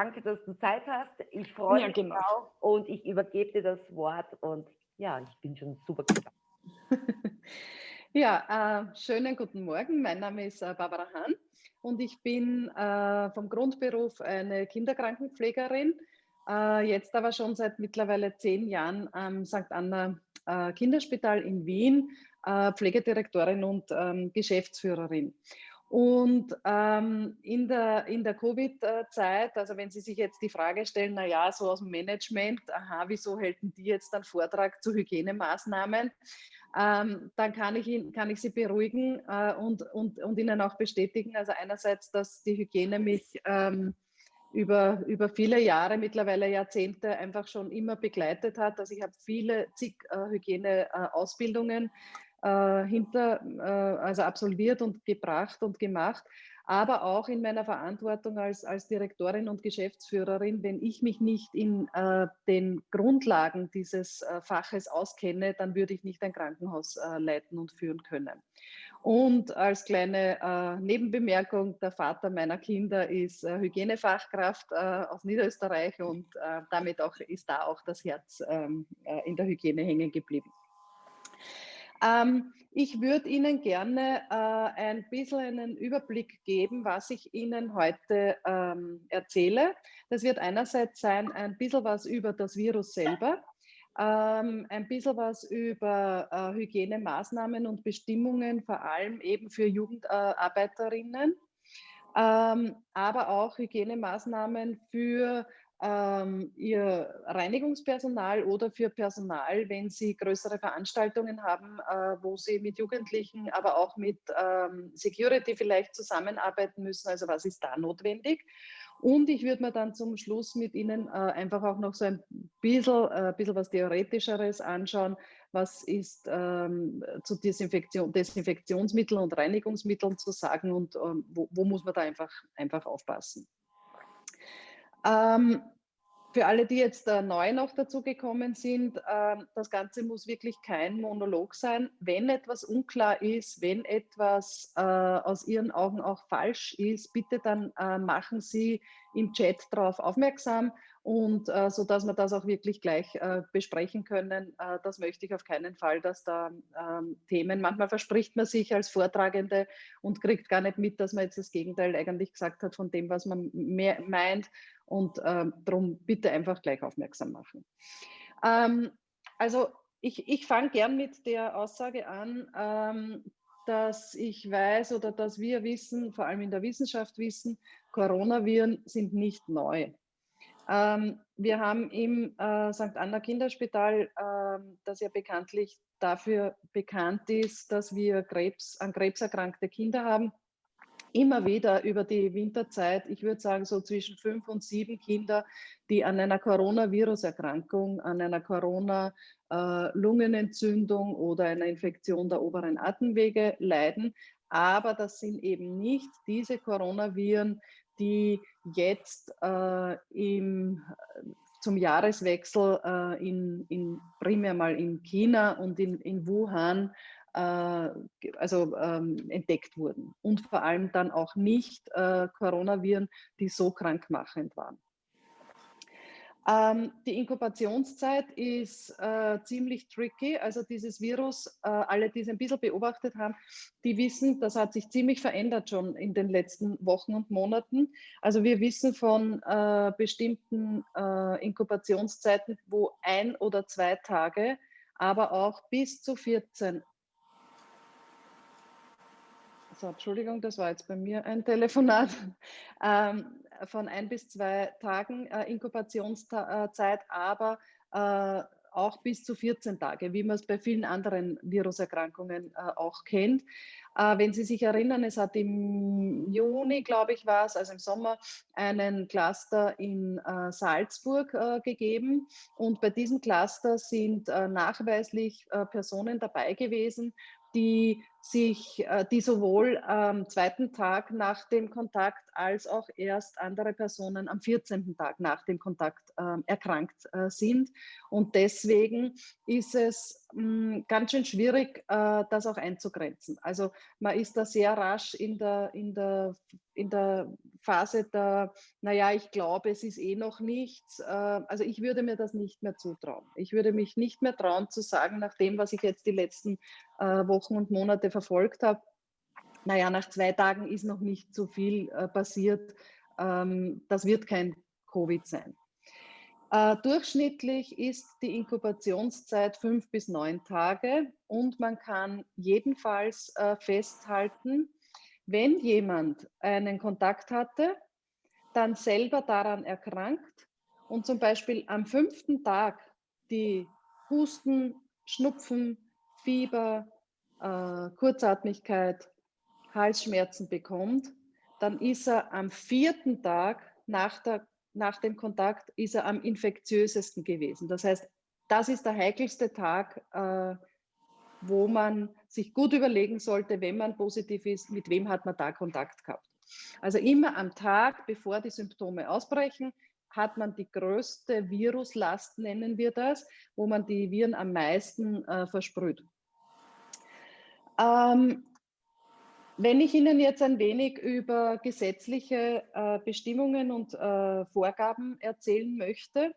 danke, dass du Zeit hast. Ich freue ja, mich genau. drauf und ich übergebe dir das Wort und ja, ich bin schon super gespannt. ja, äh, schönen guten Morgen. Mein Name ist äh, Barbara Hahn und ich bin äh, vom Grundberuf eine Kinderkrankenpflegerin. Äh, jetzt aber schon seit mittlerweile zehn Jahren am St. Anna äh, Kinderspital in Wien, äh, Pflegedirektorin und ähm, Geschäftsführerin. Und ähm, in der, in der Covid-Zeit, also wenn Sie sich jetzt die Frage stellen, naja, so aus dem Management, aha, wieso halten die jetzt einen Vortrag zu Hygienemaßnahmen? Ähm, dann kann ich, ihn, kann ich Sie beruhigen äh, und, und, und Ihnen auch bestätigen, also einerseits, dass die Hygiene mich ähm, über, über viele Jahre, mittlerweile Jahrzehnte einfach schon immer begleitet hat. Also ich habe viele zig äh, Hygieneausbildungen äh, hinter, äh, also absolviert und gebracht und gemacht, aber auch in meiner Verantwortung als, als Direktorin und Geschäftsführerin, wenn ich mich nicht in äh, den Grundlagen dieses äh, Faches auskenne, dann würde ich nicht ein Krankenhaus äh, leiten und führen können. Und als kleine äh, Nebenbemerkung, der Vater meiner Kinder ist äh, Hygienefachkraft äh, aus Niederösterreich und äh, damit auch, ist da auch das Herz ähm, äh, in der Hygiene hängen geblieben. Ähm, ich würde Ihnen gerne äh, ein bisschen einen Überblick geben, was ich Ihnen heute ähm, erzähle. Das wird einerseits sein ein bisschen was über das Virus selber, ähm, ein bisschen was über äh, Hygienemaßnahmen und Bestimmungen, vor allem eben für Jugendarbeiterinnen, ähm, aber auch Hygienemaßnahmen für ähm, ihr Reinigungspersonal oder für Personal, wenn sie größere Veranstaltungen haben, äh, wo sie mit Jugendlichen, aber auch mit ähm, Security vielleicht zusammenarbeiten müssen. Also was ist da notwendig? Und ich würde mir dann zum Schluss mit Ihnen äh, einfach auch noch so ein bisschen, äh, bisschen was Theoretischeres anschauen. Was ist ähm, zu Desinfektion, Desinfektionsmitteln und Reinigungsmitteln zu sagen und ähm, wo, wo, muss man da einfach, einfach aufpassen? Ähm, für alle, die jetzt äh, neu noch dazugekommen sind, äh, das Ganze muss wirklich kein Monolog sein. Wenn etwas unklar ist, wenn etwas äh, aus Ihren Augen auch falsch ist, bitte dann äh, machen Sie im Chat darauf aufmerksam und äh, so dass wir das auch wirklich gleich äh, besprechen können. Äh, das möchte ich auf keinen Fall, dass da ähm, Themen, manchmal verspricht man sich als Vortragende und kriegt gar nicht mit, dass man jetzt das Gegenteil eigentlich gesagt hat von dem, was man meint und ähm, darum bitte einfach gleich aufmerksam machen. Ähm, also ich, ich fange gern mit der Aussage an, ähm, dass ich weiß oder dass wir wissen, vor allem in der Wissenschaft wissen, Coronaviren sind nicht neu. Ähm, wir haben im äh, St. Anna Kinderspital, äh, das ja bekanntlich dafür bekannt ist, dass wir Krebs, an Krebs erkrankte Kinder haben, immer wieder über die Winterzeit, ich würde sagen so zwischen fünf und sieben Kinder, die an einer Coronavirus-Erkrankung, an einer Corona-Lungenentzündung äh, oder einer Infektion der oberen Atemwege leiden. Aber das sind eben nicht diese Coronaviren, die jetzt äh, im, zum Jahreswechsel äh, in, in, primär mal in China und in, in Wuhan also ähm, entdeckt wurden und vor allem dann auch nicht äh, Coronaviren, die so krankmachend waren. Ähm, die Inkubationszeit ist äh, ziemlich tricky. Also dieses Virus, äh, alle, die es ein bisschen beobachtet haben, die wissen, das hat sich ziemlich verändert schon in den letzten Wochen und Monaten. Also wir wissen von äh, bestimmten äh, Inkubationszeiten, wo ein oder zwei Tage, aber auch bis zu 14 so, Entschuldigung, das war jetzt bei mir ein Telefonat, ähm, von ein bis zwei Tagen äh, Inkubationszeit, aber äh, auch bis zu 14 Tage, wie man es bei vielen anderen Viruserkrankungen äh, auch kennt. Äh, wenn Sie sich erinnern, es hat im Juni, glaube ich, war es, also im Sommer, einen Cluster in äh, Salzburg äh, gegeben. Und bei diesem Cluster sind nachweislich Personen dabei gewesen, die sich, äh, die sowohl am zweiten Tag nach dem Kontakt als auch erst andere Personen am 14. Tag nach dem Kontakt äh, erkrankt äh, sind. Und deswegen ist es mh, hm, ganz schön schwierig, äh, das auch einzugrenzen. Also man ist da sehr rasch in der, in der, in der Phase der, naja, ich glaube, es ist eh noch nichts. Äh, also ich würde mir das nicht mehr zutrauen. Ich würde mich nicht mehr trauen zu sagen, nach dem, was ich jetzt die letzten äh, Wochen und Monate verfolgt habe, naja, nach zwei Tagen ist noch nicht so viel äh, passiert. Ähm, das wird kein Covid sein. Äh, durchschnittlich ist die Inkubationszeit fünf bis neun Tage und man kann jedenfalls äh, festhalten, wenn jemand einen Kontakt hatte, dann selber daran erkrankt und zum Beispiel am fünften Tag die Husten, Schnupfen, Fieber, äh, Kurzatmigkeit, Halsschmerzen bekommt, dann ist er am vierten Tag nach der nach dem Kontakt ist er am infektiösesten gewesen. Das heißt, das ist der heikelste Tag, äh, wo man sich gut überlegen sollte, wenn man positiv ist, mit wem hat man da Kontakt gehabt. Also immer am Tag, bevor die Symptome ausbrechen, hat man die größte Viruslast, nennen wir das, wo man die Viren am meisten äh, versprüht. Ähm, wenn ich Ihnen jetzt ein wenig über gesetzliche äh, Bestimmungen und äh, Vorgaben erzählen möchte,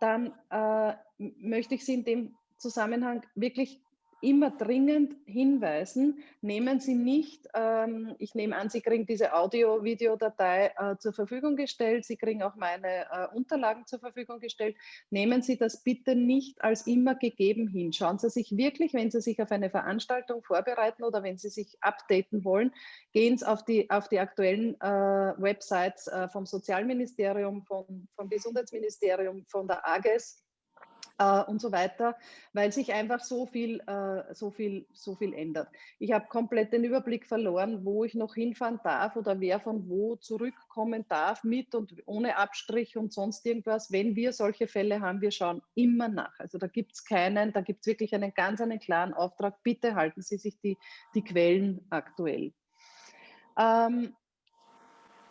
dann äh, möchte ich Sie in dem Zusammenhang wirklich immer dringend hinweisen, nehmen Sie nicht, ähm, ich nehme an, Sie kriegen diese Audio-Videodatei äh, zur Verfügung gestellt, Sie kriegen auch meine äh, Unterlagen zur Verfügung gestellt, nehmen Sie das bitte nicht als immer gegeben hin. Schauen Sie sich wirklich, wenn Sie sich auf eine Veranstaltung vorbereiten oder wenn Sie sich updaten wollen, gehen Sie auf die, auf die aktuellen äh, Websites äh, vom Sozialministerium, vom, vom Gesundheitsministerium, von der AGES, äh, und so weiter, weil sich einfach so viel, äh, so viel, so viel ändert. Ich habe komplett den Überblick verloren, wo ich noch hinfahren darf oder wer von wo zurückkommen darf mit und ohne Abstrich und sonst irgendwas. Wenn wir solche Fälle haben, wir schauen immer nach. Also da gibt es keinen, da gibt es wirklich einen ganz einen klaren Auftrag. Bitte halten Sie sich die, die Quellen aktuell. Ähm,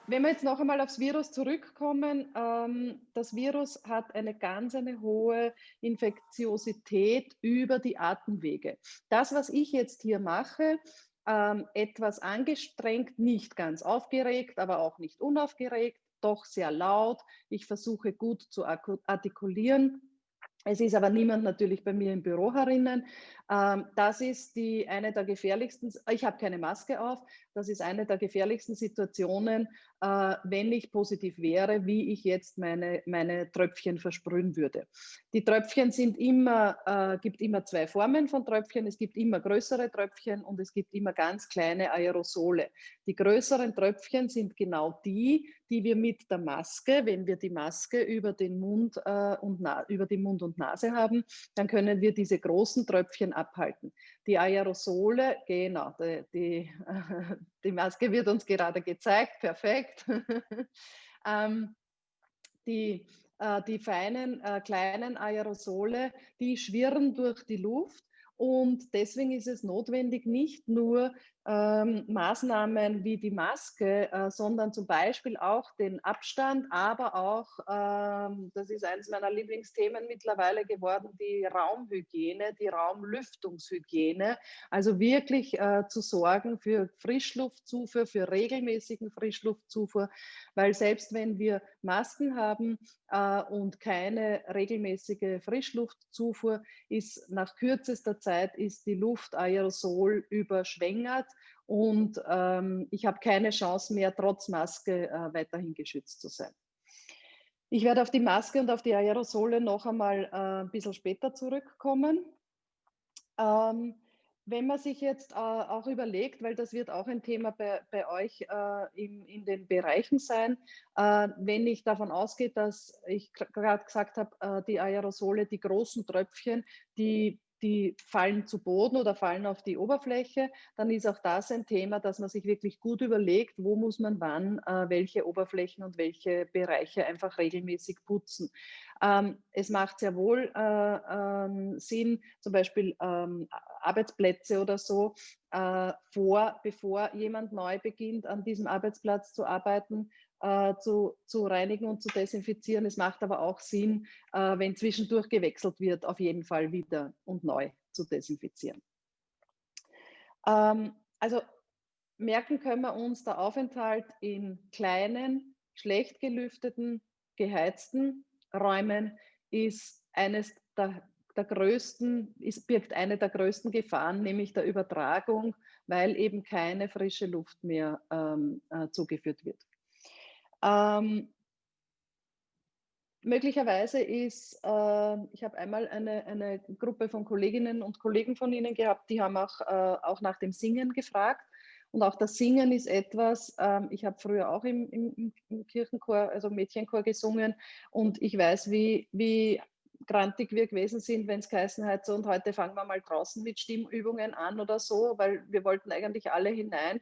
wenn wir jetzt noch einmal aufs Virus zurückkommen, ähm, das Virus hat eine ganz eine hohe Infektiosität über die Atemwege. Das, was ich jetzt hier mache, ähm, etwas angestrengt, nicht ganz aufgeregt, aber auch nicht unaufgeregt, doch sehr laut. Ich versuche gut zu artikulieren. Es ist aber niemand natürlich bei mir im Büro herinnen. Ähm, das ist die eine der gefährlichsten, ich habe keine Maske auf, das ist eine der gefährlichsten Situationen, äh, wenn ich positiv wäre, wie ich jetzt meine, meine Tröpfchen versprühen würde. Die Tröpfchen sind immer, äh, gibt immer zwei Formen von Tröpfchen, es gibt immer größere Tröpfchen und es gibt immer ganz kleine Aerosole. Die größeren Tröpfchen sind genau die, die wir mit der Maske, wenn wir die Maske über den Mund, äh, und über den Mund und Nase haben, dann können wir diese großen Tröpfchen abhalten. Die Aerosole, genau, die, die, die Maske wird uns gerade gezeigt, perfekt. ähm, die, äh, die feinen äh, kleinen Aerosole, die schwirren durch die Luft und deswegen ist es notwendig, nicht nur ähm, Maßnahmen wie die Maske, äh, sondern zum Beispiel auch den Abstand, aber auch, ähm, das ist eines meiner Lieblingsthemen mittlerweile geworden, die Raumhygiene, die Raumlüftungshygiene. Also wirklich äh, zu sorgen für Frischluftzufuhr, für regelmäßigen Frischluftzufuhr, weil selbst wenn wir Masken haben äh, und keine regelmäßige Frischluftzufuhr, ist nach kürzester Zeit ist die Luft Aerosol überschwängert und ähm, ich habe keine Chance mehr, trotz Maske äh, weiterhin geschützt zu sein. Ich werde auf die Maske und auf die Aerosole noch einmal äh, ein bisschen später zurückkommen. Ähm, wenn man sich jetzt äh, auch überlegt, weil das wird auch ein Thema bei, bei euch äh, in, in den Bereichen sein, äh, wenn ich davon ausgehe, dass ich gerade gesagt habe, äh, die Aerosole, die großen Tröpfchen, die die fallen zu Boden oder fallen auf die Oberfläche, dann ist auch das ein Thema, dass man sich wirklich gut überlegt, wo muss man wann äh, welche Oberflächen und welche Bereiche einfach regelmäßig putzen. Ähm, es macht sehr wohl äh, ähm, Sinn, zum Beispiel ähm, Arbeitsplätze oder so, äh, vor, bevor jemand neu beginnt, an diesem Arbeitsplatz zu arbeiten, äh, zu, zu reinigen und zu desinfizieren. Es macht aber auch Sinn, äh, wenn zwischendurch gewechselt wird, auf jeden Fall wieder und neu zu desinfizieren. Ähm, also merken können wir uns der Aufenthalt in kleinen, schlecht gelüfteten, geheizten Räumen ist eines der, der größten, ist, birgt eine der größten Gefahren, nämlich der Übertragung, weil eben keine frische Luft mehr ähm, äh, zugeführt wird. Ähm, möglicherweise ist, äh, ich habe einmal eine, eine Gruppe von Kolleginnen und Kollegen von Ihnen gehabt, die haben auch, äh, auch nach dem Singen gefragt. Und auch das Singen ist etwas, ähm, ich habe früher auch im, im, im, Kirchenchor, also Mädchenchor gesungen und ich weiß, wie, wie grantig wir gewesen sind, wenn es geheißen hat, so und heute fangen wir mal draußen mit Stimmübungen an oder so, weil wir wollten eigentlich alle hinein.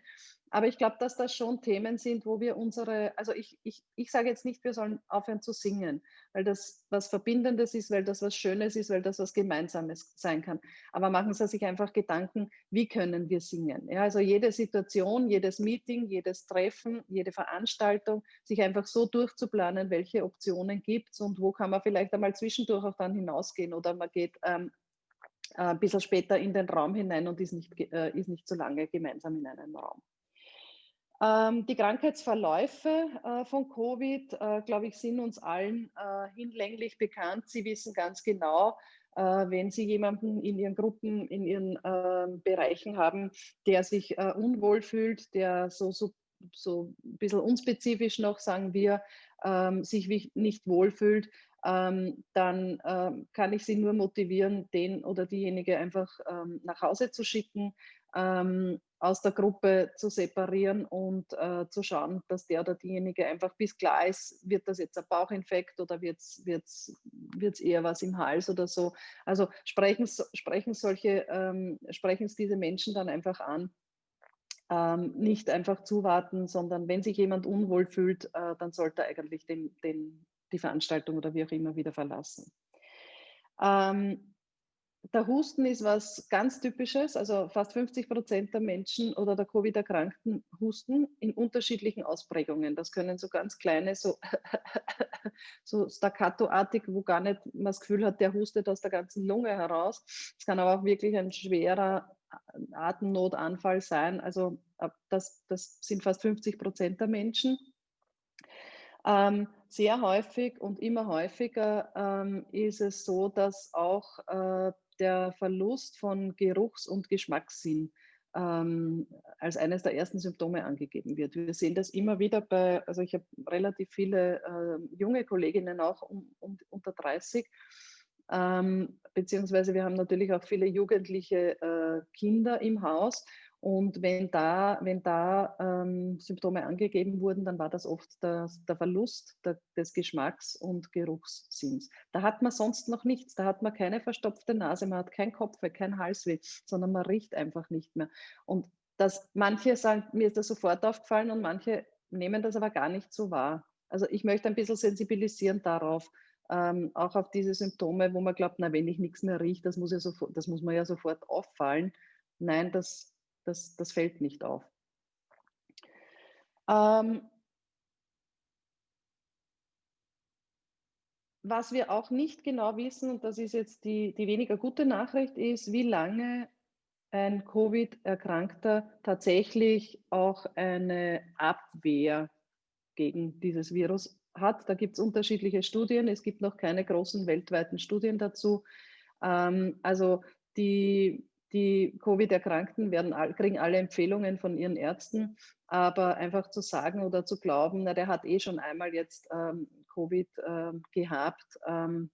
Aber ich glaube, dass das schon Themen sind, wo wir unsere, also ich, ich, ich sage jetzt nicht, wir sollen aufhören zu singen, weil das was Verbindendes ist, weil das was Schönes ist, weil das was Gemeinsames sein kann. Aber machen Sie sich einfach Gedanken, wie können wir singen? Ja, also jede Situation, jedes Meeting, jedes Treffen, jede Veranstaltung, sich einfach so durchzuplanen, welche Optionen gibt es und wo kann man vielleicht einmal zwischendurch auch dann hinausgehen oder man geht ähm, ein bisschen später in den Raum hinein und ist nicht, äh, ist nicht so lange gemeinsam in einem Raum. Ähm, die Krankheitsverläufe äh, von Covid, äh, glaube ich, sind uns allen äh, hinlänglich bekannt. Sie wissen ganz genau, wenn Sie jemanden in Ihren Gruppen, in Ihren ähm, Bereichen haben, der sich unwohl fühlt, der so, so, so ein bisschen unspezifisch noch, sagen wir, ähm, sich nicht wohlfühlt, dann kann ich Sie nur motivieren, den oder diejenige einfach nach Hause zu schicken aus der Gruppe zu separieren und äh, zu schauen, dass der oder diejenige einfach bis klar ist, wird das jetzt ein Bauchinfekt oder wird es eher was im Hals oder so. Also sprechen, sprechen solche, ähm, sprechen es diese Menschen dann einfach an. Ähm, nicht einfach zuwarten, sondern wenn sich jemand unwohl fühlt, äh, dann sollte er eigentlich den, den, die Veranstaltung oder wie auch immer wieder verlassen. Ähm, der Husten ist was ganz Typisches, also fast 50 Prozent der Menschen oder der Covid-Erkrankten husten in unterschiedlichen Ausprägungen. Das können so ganz kleine, so, so staccato-artig, wo gar nicht man das Gefühl hat, der hustet aus der ganzen Lunge heraus. Es kann aber auch wirklich ein schwerer Atemnotanfall sein. Also das, das sind fast 50 Prozent der Menschen. Ähm, sehr häufig und immer häufiger ähm, ist es so, dass auch äh, der Verlust von Geruchs- und Geschmackssinn ähm, als eines der ersten Symptome angegeben wird. Wir sehen das immer wieder bei, also ich habe relativ viele äh, junge Kolleginnen auch um, um, unter 30, ähm, beziehungsweise wir haben natürlich auch viele jugendliche äh, Kinder im Haus und wenn da, wenn da ähm, Symptome angegeben wurden, dann war das oft der, der Verlust der, des Geschmacks- und Geruchssinns. Da hat man sonst noch nichts. Da hat man keine verstopfte Nase, man hat kein Kopfweh, kein Halsweh, sondern man riecht einfach nicht mehr. Und das, manche sagen, mir ist das sofort aufgefallen und manche nehmen das aber gar nicht so wahr. Also ich möchte ein bisschen sensibilisieren darauf, ähm, auch auf diese Symptome, wo man glaubt, na, wenn ich nichts mehr rieche, das muss, ja sofort, das muss mir ja sofort auffallen. Nein, das, das, das fällt nicht auf. Ähm, was wir auch nicht genau wissen, und das ist jetzt die, die weniger gute Nachricht, ist, wie lange ein Covid-Erkrankter tatsächlich auch eine Abwehr gegen dieses Virus hat. Da gibt es unterschiedliche Studien. Es gibt noch keine großen weltweiten Studien dazu. Ähm, also die die Covid-Erkrankten werden, kriegen alle Empfehlungen von ihren Ärzten, aber einfach zu sagen oder zu glauben, na, der hat eh schon einmal jetzt ähm, Covid ähm, gehabt, ähm,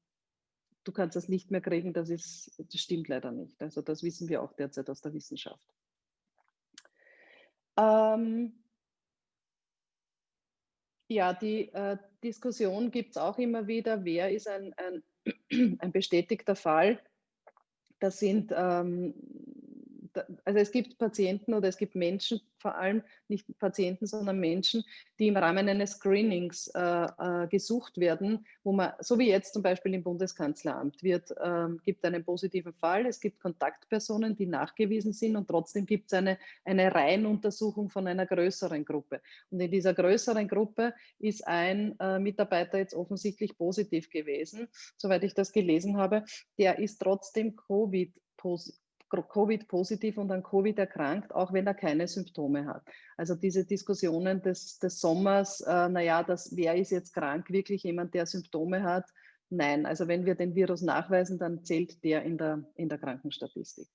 du kannst das nicht mehr kriegen, das, ist, das stimmt leider nicht. Also das wissen wir auch derzeit aus der Wissenschaft. Ähm, ja, die äh, Diskussion gibt es auch immer wieder, wer ist ein, ein, ein bestätigter Fall das sind, ähm, also es gibt Patienten oder es gibt Menschen, vor allem nicht Patienten, sondern Menschen, die im Rahmen eines Screenings äh, äh, gesucht werden, wo man, so wie jetzt zum Beispiel im Bundeskanzleramt, wird, äh, gibt einen positiven Fall, es gibt Kontaktpersonen, die nachgewiesen sind und trotzdem gibt es eine, eine Reihenuntersuchung von einer größeren Gruppe. Und in dieser größeren Gruppe ist ein äh, Mitarbeiter jetzt offensichtlich positiv gewesen, soweit ich das gelesen habe. Der ist trotzdem Covid-positiv Covid-positiv und an Covid erkrankt, auch wenn er keine Symptome hat. Also diese Diskussionen des, des Sommers, äh, naja, das, wer ist jetzt krank, wirklich jemand, der Symptome hat? Nein, also wenn wir den Virus nachweisen, dann zählt der in der, in der Krankenstatistik.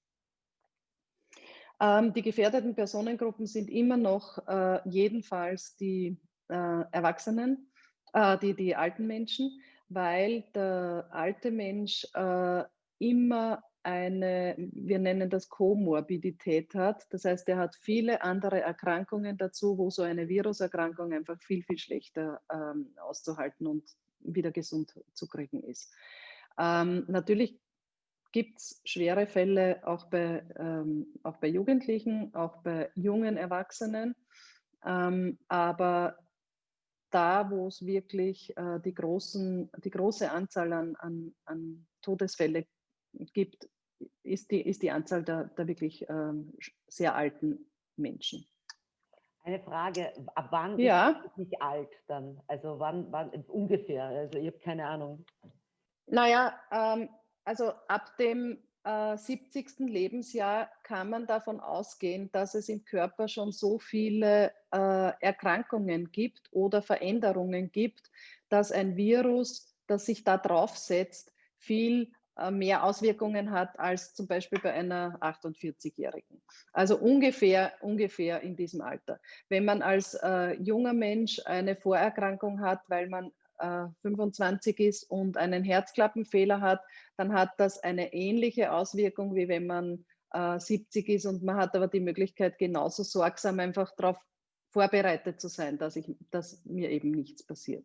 Ähm, die gefährdeten Personengruppen sind immer noch äh, jedenfalls die äh, Erwachsenen, äh, die, die alten Menschen, weil der alte Mensch äh, immer eine, wir nennen das Komorbidität hat. Das heißt, er hat viele andere Erkrankungen dazu, wo so eine Viruserkrankung einfach viel, viel schlechter ähm, auszuhalten und wieder gesund zu kriegen ist. Ähm, natürlich gibt es schwere Fälle auch bei, ähm, auch bei Jugendlichen, auch bei jungen Erwachsenen. Ähm, aber da, wo es wirklich äh, die, großen, die große Anzahl an, an, an Todesfälle gibt, ist die, ist die Anzahl der, der wirklich ähm, sehr alten Menschen. Eine Frage, ab wann ja. ist nicht alt dann? Also wann, wann ungefähr? Also ich habe keine Ahnung. Naja, ähm, also ab dem äh, 70. Lebensjahr kann man davon ausgehen, dass es im Körper schon so viele äh, Erkrankungen gibt oder Veränderungen gibt, dass ein Virus, das sich da draufsetzt, viel mehr Auswirkungen hat als zum Beispiel bei einer 48-Jährigen. Also ungefähr, ungefähr in diesem Alter. Wenn man als äh, junger Mensch eine Vorerkrankung hat, weil man äh, 25 ist und einen Herzklappenfehler hat, dann hat das eine ähnliche Auswirkung, wie wenn man äh, 70 ist und man hat aber die Möglichkeit, genauso sorgsam einfach darauf vorbereitet zu sein, dass, ich, dass mir eben nichts passiert.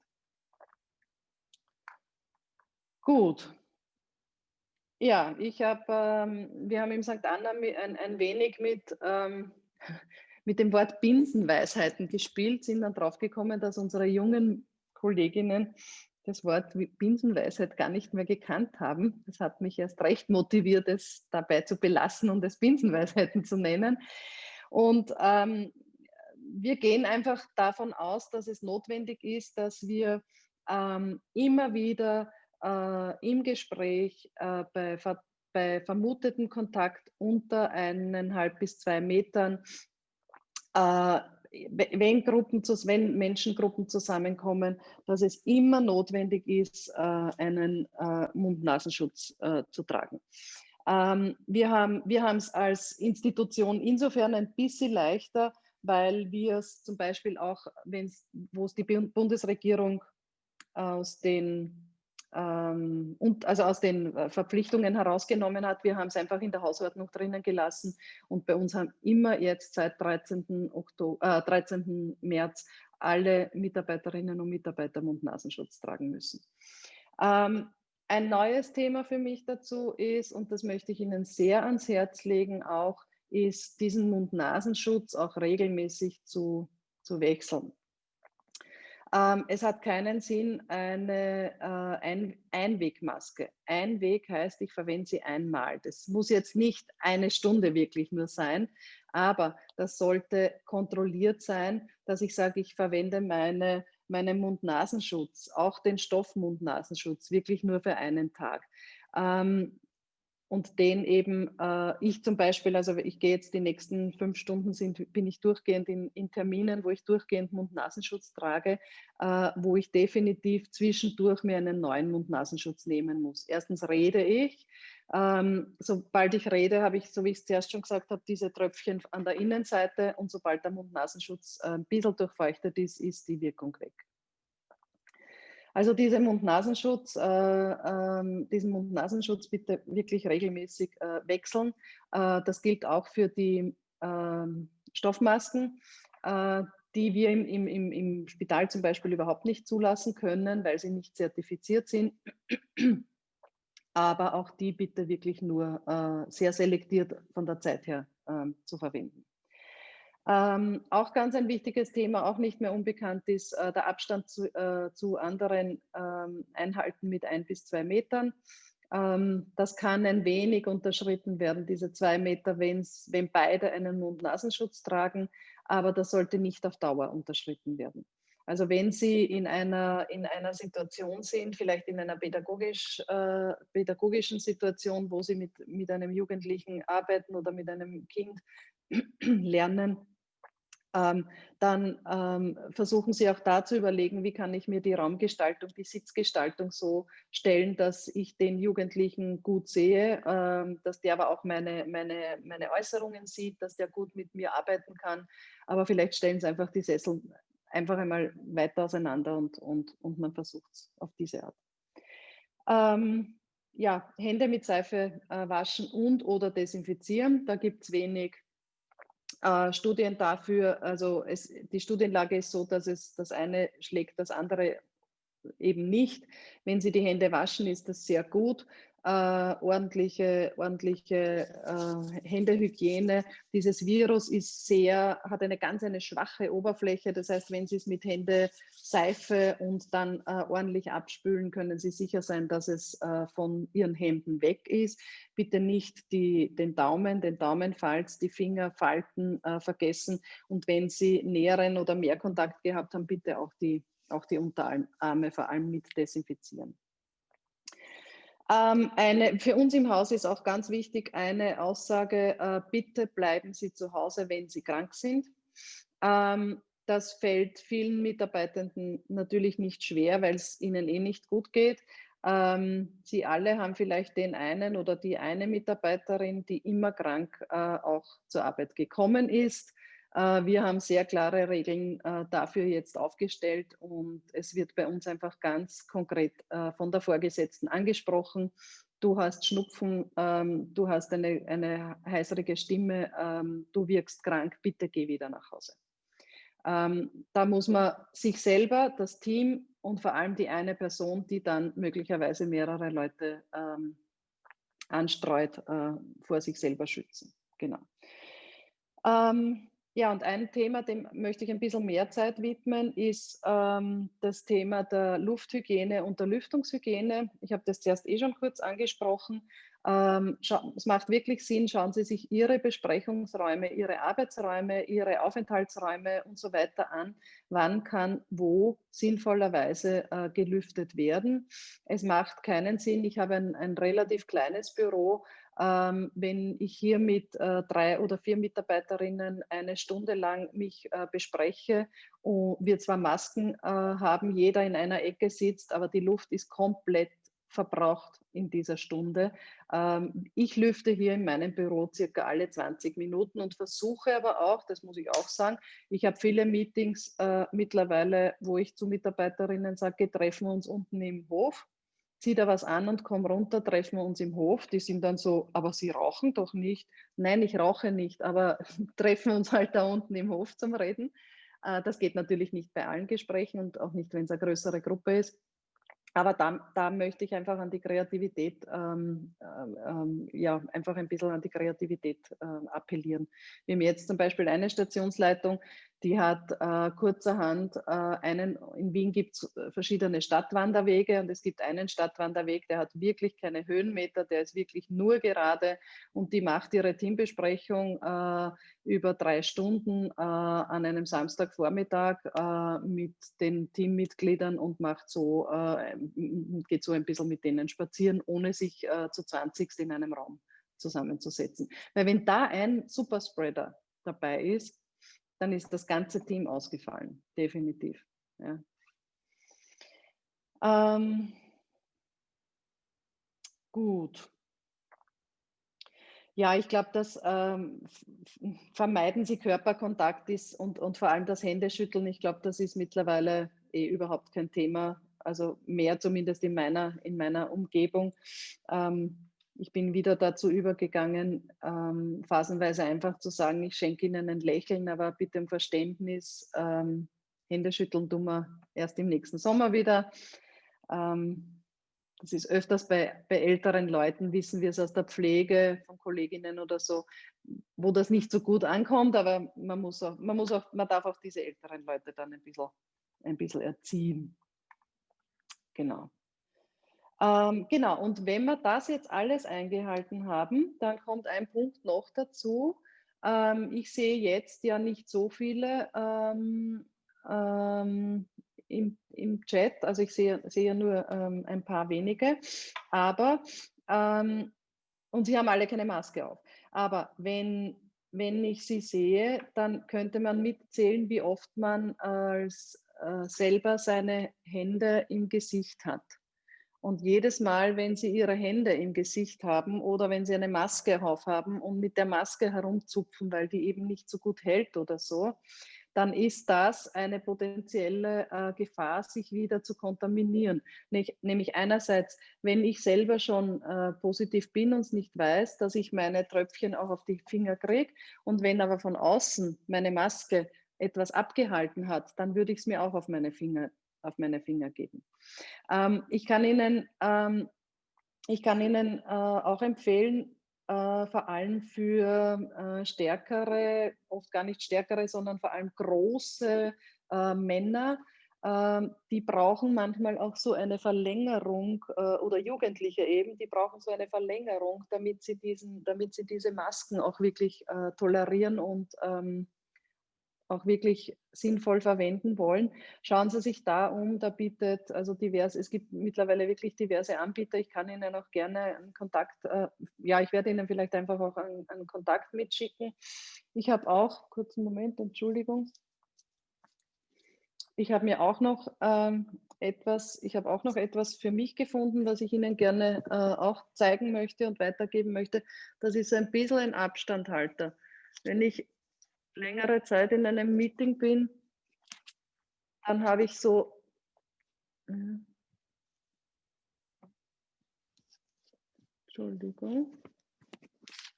Gut, ja, ich habe, ähm, wir haben im St. Anna ein, ein wenig mit, ähm, mit dem Wort Binsenweisheiten gespielt, sind dann draufgekommen, dass unsere jungen Kolleginnen das Wort Binsenweisheit gar nicht mehr gekannt haben. Das hat mich erst recht motiviert, es dabei zu belassen und es Binsenweisheiten zu nennen. Und ähm, wir gehen einfach davon aus, dass es notwendig ist, dass wir ähm, immer wieder im Gespräch äh, bei, bei vermutetem Kontakt unter eineinhalb bis zwei Metern, äh, wenn, Gruppen, wenn Menschengruppen zusammenkommen, dass es immer notwendig ist, äh, einen äh, Mund-Nasenschutz äh, zu tragen. Ähm, wir haben wir es als Institution insofern ein bisschen leichter, weil wir es zum Beispiel auch, wo es die Bundesregierung aus den ähm, und also aus den äh, Verpflichtungen herausgenommen hat. Wir haben es einfach in der Hausordnung drinnen gelassen und bei uns haben immer jetzt seit 13. Oktober, äh, 13. März alle Mitarbeiterinnen und Mitarbeiter Mund-Nasenschutz tragen müssen. Ähm, ein neues Thema für mich dazu ist, und das möchte ich Ihnen sehr ans Herz legen, auch ist diesen Mund-Nasenschutz auch regelmäßig zu, zu wechseln. Ähm, es hat keinen Sinn, eine äh, Ein Einwegmaske. Einweg heißt, ich verwende sie einmal. Das muss jetzt nicht eine Stunde wirklich nur sein, aber das sollte kontrolliert sein, dass ich sage, ich verwende meine, meinen Mund-Nasenschutz, auch den Stoff-Mund-Nasenschutz, wirklich nur für einen Tag. Ähm, und den eben äh, ich zum Beispiel, also ich gehe jetzt die nächsten fünf Stunden, sind, bin ich durchgehend in, in Terminen, wo ich durchgehend Mund-Nasenschutz trage, äh, wo ich definitiv zwischendurch mir einen neuen Mund-Nasenschutz nehmen muss. Erstens rede ich, ähm, sobald ich rede, habe ich, so wie ich es zuerst schon gesagt habe, diese Tröpfchen an der Innenseite und sobald der Mund-Nasenschutz äh, ein bisschen durchfeuchtet ist, ist die Wirkung weg. Also diese Mund-Nasenschutz, äh, äh, diesen Mund-Nasenschutz bitte wirklich regelmäßig äh, wechseln. Äh, das gilt auch für die ähm, Stoffmasken, äh, die wir im, im, im Spital zum Beispiel überhaupt nicht zulassen können, weil sie nicht zertifiziert sind. aber auch die bitte wirklich nur äh, sehr selektiert von der Zeit her äh, zu verwenden. Ähm, auch ganz ein wichtiges Thema, auch nicht mehr unbekannt ist, äh, der Abstand zu, äh, zu anderen ähm, Einhalten mit ein bis zwei Metern. Ähm, das kann ein wenig unterschritten werden, diese zwei Meter, wenn's, wenn beide einen Mund-Nasenschutz tragen, aber das sollte nicht auf Dauer unterschritten werden. Also wenn Sie in einer, in einer Situation sind, vielleicht in einer pädagogisch, äh, pädagogischen Situation, wo Sie mit, mit einem Jugendlichen arbeiten oder mit einem Kind lernen, ähm, dann ähm, versuchen Sie auch da zu überlegen, wie kann ich mir die Raumgestaltung, die Sitzgestaltung so stellen, dass ich den Jugendlichen gut sehe, ähm, dass der aber auch meine, meine, meine Äußerungen sieht, dass der gut mit mir arbeiten kann. Aber vielleicht stellen Sie einfach die Sessel einfach einmal weiter auseinander und, und, und man versucht es auf diese Art. Ähm, ja, Hände mit Seife äh, waschen und oder desinfizieren. Da gibt es wenig äh, Studien dafür. Also es, die Studienlage ist so, dass es das eine schlägt das andere eben nicht. Wenn Sie die Hände waschen, ist das sehr gut äh, ordentliche, ordentliche äh, Händehygiene. Dieses Virus ist sehr, hat eine ganz eine schwache Oberfläche. Das heißt, wenn Sie es mit Hände Seife und dann äh, ordentlich abspülen, können Sie sicher sein, dass es äh, von Ihren Händen weg ist. Bitte nicht die, den Daumen, den Daumenfalz, die Fingerfalten äh, vergessen. Und wenn Sie näheren oder mehr Kontakt gehabt haben, bitte auch die, auch die Unterarme vor allem mit desinfizieren. Ähm, eine, für uns im Haus ist auch ganz wichtig eine Aussage, äh, bitte bleiben Sie zu Hause, wenn Sie krank sind. Ähm, das fällt vielen Mitarbeitenden natürlich nicht schwer, weil es ihnen eh nicht gut geht. Ähm, Sie alle haben vielleicht den einen oder die eine Mitarbeiterin, die immer krank äh, auch zur Arbeit gekommen ist. Äh, wir haben sehr klare Regeln äh, dafür jetzt aufgestellt und es wird bei uns einfach ganz konkret äh, von der Vorgesetzten angesprochen. Du hast Schnupfen, ähm, du hast eine, eine heiserige Stimme, ähm, du wirkst krank, bitte geh wieder nach Hause. Ähm, da muss man sich selber, das Team und vor allem die eine Person, die dann möglicherweise mehrere Leute anstreut, vor sich selber schützen. Genau. Ja, und ein Thema, dem möchte ich ein bisschen mehr Zeit widmen, ist ähm, das Thema der Lufthygiene und der Lüftungshygiene. Ich habe das zuerst eh schon kurz angesprochen. Ähm, es macht wirklich Sinn, schauen Sie sich Ihre Besprechungsräume, Ihre Arbeitsräume, Ihre Aufenthaltsräume und so weiter an. Wann kann wo sinnvollerweise äh, gelüftet werden? Es macht keinen Sinn. Ich habe ein, ein relativ kleines Büro ähm, wenn ich hier mit äh, drei oder vier Mitarbeiterinnen eine Stunde lang mich äh, bespreche und wir zwar Masken äh, haben, jeder in einer Ecke sitzt, aber die Luft ist komplett verbraucht in dieser Stunde. Ähm, ich lüfte hier in meinem Büro circa alle 20 Minuten und versuche aber auch, das muss ich auch sagen, ich habe viele Meetings äh, mittlerweile, wo ich zu Mitarbeiterinnen sage, treffen wir uns unten im Hof zieh da was an und komm runter, treffen wir uns im Hof. Die sind dann so, aber Sie rauchen doch nicht. Nein, ich rauche nicht, aber treffen wir uns halt da unten im Hof zum Reden. Äh, das geht natürlich nicht bei allen Gesprächen und auch nicht, wenn es eine größere Gruppe ist. Aber da, da möchte ich einfach an die Kreativität, ähm, ähm, ja, einfach ein bisschen an die Kreativität äh, appellieren. Wir haben jetzt zum Beispiel eine Stationsleitung, die hat äh, kurzerhand äh, einen, in Wien gibt es äh, verschiedene Stadtwanderwege und es gibt einen Stadtwanderweg, der hat wirklich keine Höhenmeter, der ist wirklich nur gerade und die macht ihre Teambesprechung äh, über drei Stunden äh, an einem Samstagvormittag äh, mit den Teammitgliedern und macht so, geht so ein bisschen mit denen spazieren, ohne sich zu 20 in einem Raum zusammenzusetzen. Weil wenn da ein Superspreader dabei ist, dann ist das ganze Team ausgefallen, definitiv. Ja. Ähm, gut. Ja, ich glaube, dass ähm, vermeiden Sie Körperkontakt ist und, und vor allem das Händeschütteln, ich glaube, das ist mittlerweile eh überhaupt kein Thema, also mehr zumindest in meiner, in meiner Umgebung. Ähm, ich bin wieder dazu übergegangen, ähm, phasenweise einfach zu sagen, ich schenke Ihnen ein Lächeln, aber bitte um Verständnis. Ähm, Hände schütteln tun wir erst im nächsten Sommer wieder. Ähm, Das ist öfters bei, bei älteren Leuten, wissen wir es aus der Pflege von Kolleginnen oder so, wo das nicht so gut ankommt, aber man muss auch, man muss auch, man darf auch diese älteren Leute dann ein bisschen, ein bisschen erziehen. Genau. Ähm, genau, und wenn wir das jetzt alles eingehalten haben, dann kommt ein Punkt noch dazu. Ähm, ich sehe jetzt ja nicht so viele ähm, ähm im, im Chat. Also ich sehe, sehe nur ähm, ein paar wenige. Aber, ähm, und sie haben alle keine Maske auf. Aber wenn, wenn ich sie sehe, dann könnte man mitzählen, wie oft man als äh, selber seine Hände im Gesicht hat. Und jedes Mal, wenn Sie Ihre Hände im Gesicht haben oder wenn Sie eine Maske aufhaben und mit der Maske herumzupfen, weil die eben nicht so gut hält oder so, dann ist das eine potenzielle äh, Gefahr, sich wieder zu kontaminieren. Nämlich, nämlich einerseits, wenn ich selber schon äh, positiv bin und es nicht weiß, dass ich meine Tröpfchen auch auf die Finger kriege und wenn aber von außen meine Maske etwas abgehalten hat, dann würde ich es mir auch auf meine Finger, auf meine Finger geben. Ähm, ich kann Ihnen, ähm, ich kann Ihnen äh, auch empfehlen, äh, vor allem für äh, stärkere, oft gar nicht stärkere, sondern vor allem große äh, Männer, ähm, die brauchen manchmal auch so eine Verlängerung äh, oder Jugendliche eben, die brauchen so eine Verlängerung, damit sie, diesen, damit sie diese Masken auch wirklich äh, tolerieren und ähm, auch wirklich sinnvoll verwenden wollen, schauen Sie sich da um. Da bietet also divers, es gibt mittlerweile wirklich diverse Anbieter. Ich kann Ihnen auch gerne einen Kontakt, äh, ja, ich werde Ihnen vielleicht einfach auch einen, einen Kontakt mitschicken. Ich habe auch, kurzen Moment, Entschuldigung. Ich habe mir auch noch ähm, etwas, ich habe auch noch etwas für mich gefunden, was ich Ihnen gerne äh, auch zeigen möchte und weitergeben möchte. Das ist ein bisschen ein Abstandhalter. Wenn ich längere Zeit in einem Meeting bin, dann habe ich so, Entschuldigung,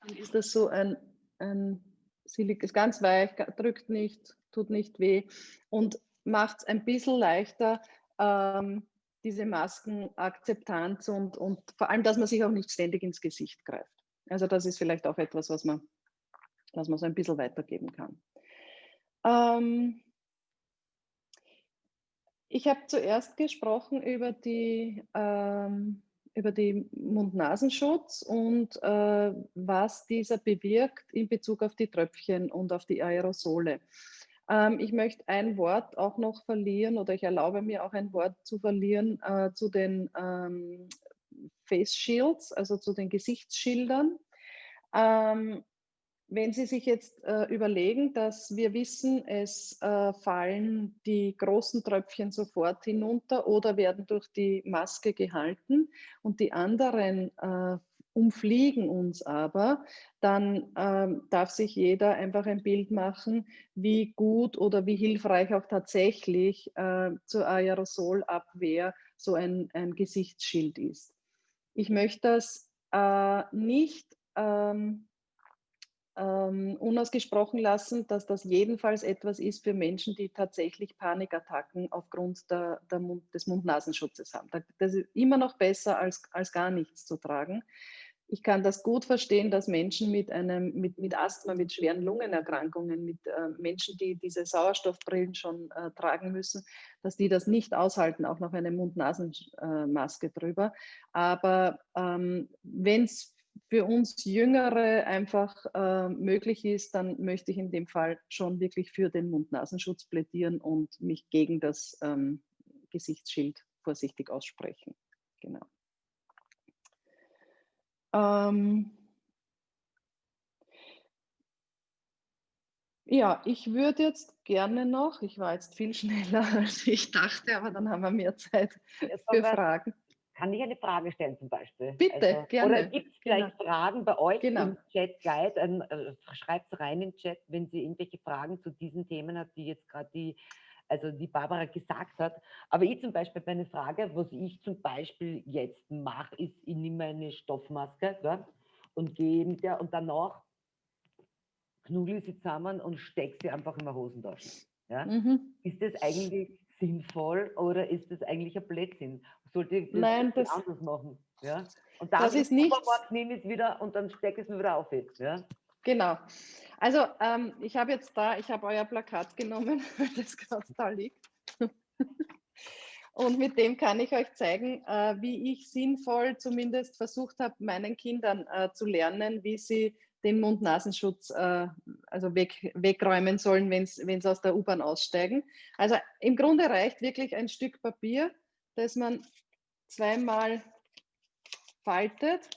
dann ist das so ein, ein Silik, ist ganz weich, drückt nicht, tut nicht weh und macht es ein bisschen leichter, ähm, diese Maskenakzeptanz und, und vor allem, dass man sich auch nicht ständig ins Gesicht greift. Also das ist vielleicht auch etwas, was man dass man so ein bisschen weitergeben kann. Ähm, ich habe zuerst gesprochen über die, ähm, über die Mund-Nasenschutz und äh, was dieser bewirkt in Bezug auf die Tröpfchen und auf die Aerosole. Ähm, ich möchte ein Wort auch noch verlieren oder ich erlaube mir auch ein Wort zu verlieren äh, zu den ähm, Face Shields, also zu den Gesichtsschildern. Ähm, wenn Sie sich jetzt äh, überlegen, dass wir wissen, es äh, fallen die großen Tröpfchen sofort hinunter oder werden durch die Maske gehalten und die anderen äh, umfliegen uns aber, dann ähm, darf sich jeder einfach ein Bild machen, wie gut oder wie hilfreich auch tatsächlich äh, zur Aerosolabwehr so ein, ein Gesichtsschild ist. Ich möchte das äh, nicht ähm, ähm, unausgesprochen lassen, dass das jedenfalls etwas ist für Menschen, die tatsächlich Panikattacken aufgrund der, der Mund, des Mund-Nasenschutzes haben. Das ist immer noch besser, als, als gar nichts zu tragen. Ich kann das gut verstehen, dass Menschen mit, einem, mit, mit Asthma, mit schweren Lungenerkrankungen, mit äh, Menschen, die diese Sauerstoffbrillen schon äh, tragen müssen, dass die das nicht aushalten, auch noch eine Mund-Nasen-Maske drüber. Aber ähm, wenn es für uns Jüngere einfach äh, möglich ist, dann möchte ich in dem Fall schon wirklich für den Mund-Nasenschutz plädieren und mich gegen das ähm, Gesichtsschild vorsichtig aussprechen. Genau. Ähm, ja, ich würde jetzt gerne noch, ich war jetzt viel schneller als ich dachte, aber dann haben wir mehr Zeit für Fragen. Kann ich eine Frage stellen zum Beispiel? Bitte, also, gerne. Oder gibt es vielleicht genau. Fragen bei euch genau. im Chat gleich? Ähm, äh, Schreibt es rein im Chat, wenn sie irgendwelche Fragen zu diesen Themen hat, die jetzt gerade die, also die Barbara gesagt hat. Aber ich zum Beispiel bei einer Frage, was ich zum Beispiel jetzt mache, ist, ich nehme eine Stoffmaske ja, und gehe mit der und danach knuddel sie zusammen und stecke sie einfach in meine Hosentasche. Ja? Mhm. Ist das eigentlich sinnvoll oder ist das eigentlich ein Blödsinn? Sollte ich das, Nein, das anders machen? Ja? Und dann das ist nicht. nehme ich es wieder und dann stecke ich es mir wieder auf. Jetzt, ja? Genau. Also ähm, ich habe jetzt da, ich habe euer Plakat genommen, weil das gerade da liegt. Und mit dem kann ich euch zeigen, äh, wie ich sinnvoll zumindest versucht habe, meinen Kindern äh, zu lernen, wie sie den Mund-Nasenschutz äh, also weg, wegräumen sollen, wenn sie aus der U-Bahn aussteigen. Also im Grunde reicht wirklich ein Stück Papier, das man zweimal faltet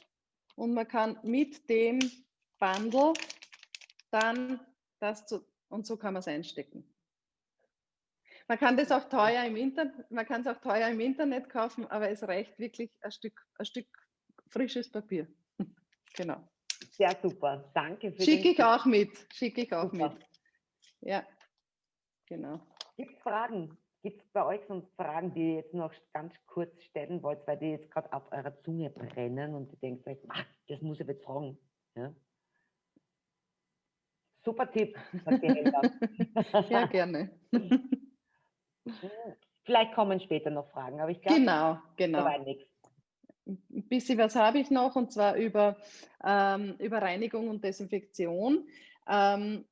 und man kann mit dem Bundle dann das zu, und so kann man es einstecken. Man kann das auch teuer im Internet, man kann es auch teuer im Internet kaufen, aber es reicht wirklich ein Stück, ein Stück frisches Papier. genau. Sehr super. Danke für Schicke ich auch mit. Schicke ich auch super. mit. Ja, genau. Gibt es Fragen? Gibt es bei euch sonst Fragen, die ihr jetzt noch ganz kurz stellen wollt, weil die jetzt gerade auf eurer Zunge brennen und ihr denkt euch, ach, das muss ich jetzt fragen. Ja? Super Tipp, Ja, gerne. Vielleicht kommen später noch Fragen, aber ich glaube, genau, genau. nichts. Ein bisschen was habe ich noch und zwar über, ähm, über Reinigung und Desinfektion. Ähm,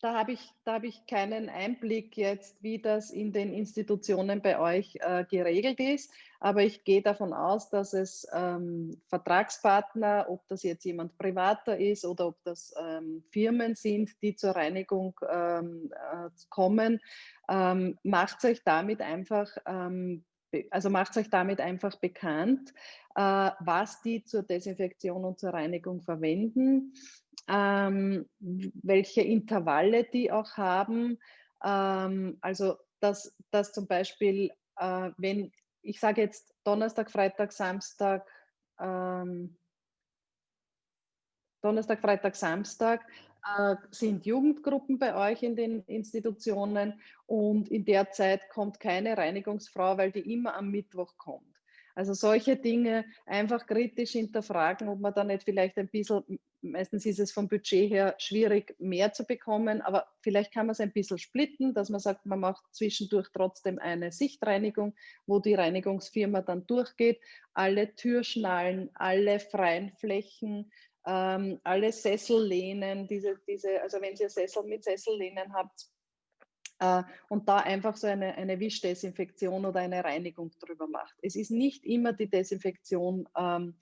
da habe ich, hab ich keinen Einblick jetzt, wie das in den Institutionen bei euch äh, geregelt ist. Aber ich gehe davon aus, dass es ähm, Vertragspartner, ob das jetzt jemand privater ist oder ob das ähm, Firmen sind, die zur Reinigung ähm, äh, kommen, ähm, macht euch damit einfach ähm, also macht euch damit einfach bekannt, äh, was die zur Desinfektion und zur Reinigung verwenden ähm, welche Intervalle die auch haben. Ähm, also dass, dass zum Beispiel, äh, wenn ich sage jetzt Donnerstag, Freitag, Samstag, ähm, Donnerstag, Freitag, Samstag äh, sind Jugendgruppen bei euch in den Institutionen und in der Zeit kommt keine Reinigungsfrau, weil die immer am Mittwoch kommt. Also solche Dinge einfach kritisch hinterfragen, ob man da nicht vielleicht ein bisschen, meistens ist es vom Budget her schwierig, mehr zu bekommen, aber vielleicht kann man es ein bisschen splitten, dass man sagt, man macht zwischendurch trotzdem eine Sichtreinigung, wo die Reinigungsfirma dann durchgeht, alle Türschnallen, alle freien Flächen, ähm, alle Sessellehnen, diese, diese, also wenn ihr Sessel mit Sessellehnen habt, äh, und da einfach so eine, eine Wischdesinfektion oder eine Reinigung drüber macht. Es ist nicht immer die Desinfektion ähm,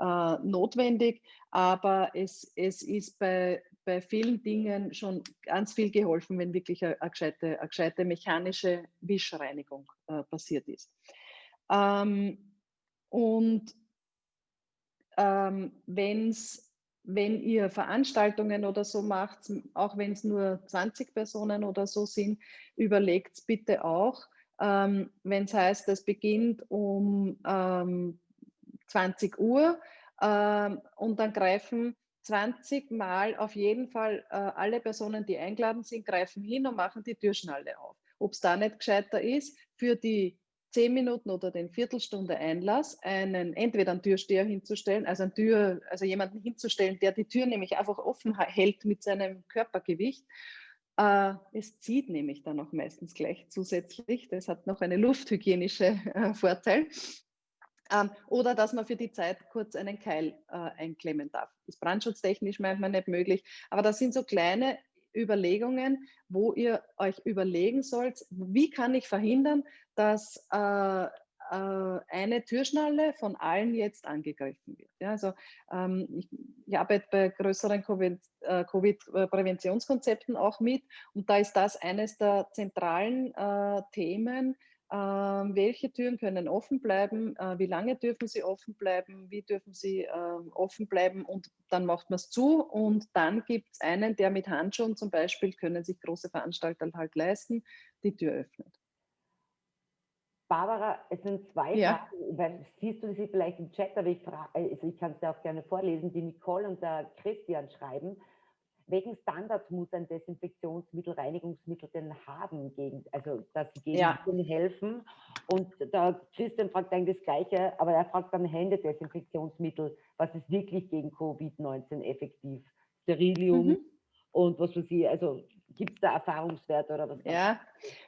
äh, notwendig, aber es, es ist bei, bei vielen Dingen schon ganz viel geholfen, wenn wirklich eine, eine, gescheite, eine gescheite mechanische Wischreinigung äh, passiert ist. Ähm, und ähm, wenn es wenn ihr Veranstaltungen oder so macht, auch wenn es nur 20 Personen oder so sind, überlegt bitte auch, ähm, wenn es heißt, es beginnt um ähm, 20 Uhr ähm, und dann greifen 20 Mal auf jeden Fall äh, alle Personen, die eingeladen sind, greifen hin und machen die Türschnalle auf. Ob es da nicht gescheiter ist, für die zehn Minuten oder den Viertelstunde Einlass einen entweder einen Türsteher hinzustellen, also eine Tür, also jemanden hinzustellen, der die Tür nämlich einfach offen hält mit seinem Körpergewicht. Äh, es zieht nämlich dann auch meistens gleich zusätzlich. Das hat noch einen lufthygienische äh, Vorteil. Ähm, oder dass man für die Zeit kurz einen Keil äh, einklemmen darf. Ist brandschutztechnisch manchmal nicht möglich, aber das sind so kleine Überlegungen, wo ihr euch überlegen sollt, wie kann ich verhindern, dass äh, äh, eine Türschnalle von allen jetzt angegriffen wird. Ja, also ähm, ich, ich, arbeite bei größeren äh, Covid-Präventionskonzepten auch mit und da ist das eines der zentralen äh, Themen, welche Türen können offen bleiben? Äh, wie lange dürfen sie offen bleiben? Wie dürfen sie ähm, offen bleiben? Und dann macht man es zu. Und dann gibt es einen, der mit Handschuhen zum Beispiel, können sich große Veranstalter halt leisten, die Tür öffnet. Barbara, es sind zwei ja. Fragen, weil siehst du sie vielleicht im Chat, aber ich, also ich kann es dir auch gerne vorlesen, die Nicole und der Christian schreiben welchen Standard muss ein Desinfektionsmittel, Reinigungsmittel denn haben, gegen, also dass sie gegen ja. helfen? Und der Christian fragt eigentlich das Gleiche, aber er fragt dann Händedesinfektionsmittel, was ist wirklich gegen Covid-19 effektiv? Sterilium, mhm. und was für Sie, also gibt es da Erfahrungswerte oder was? Ja,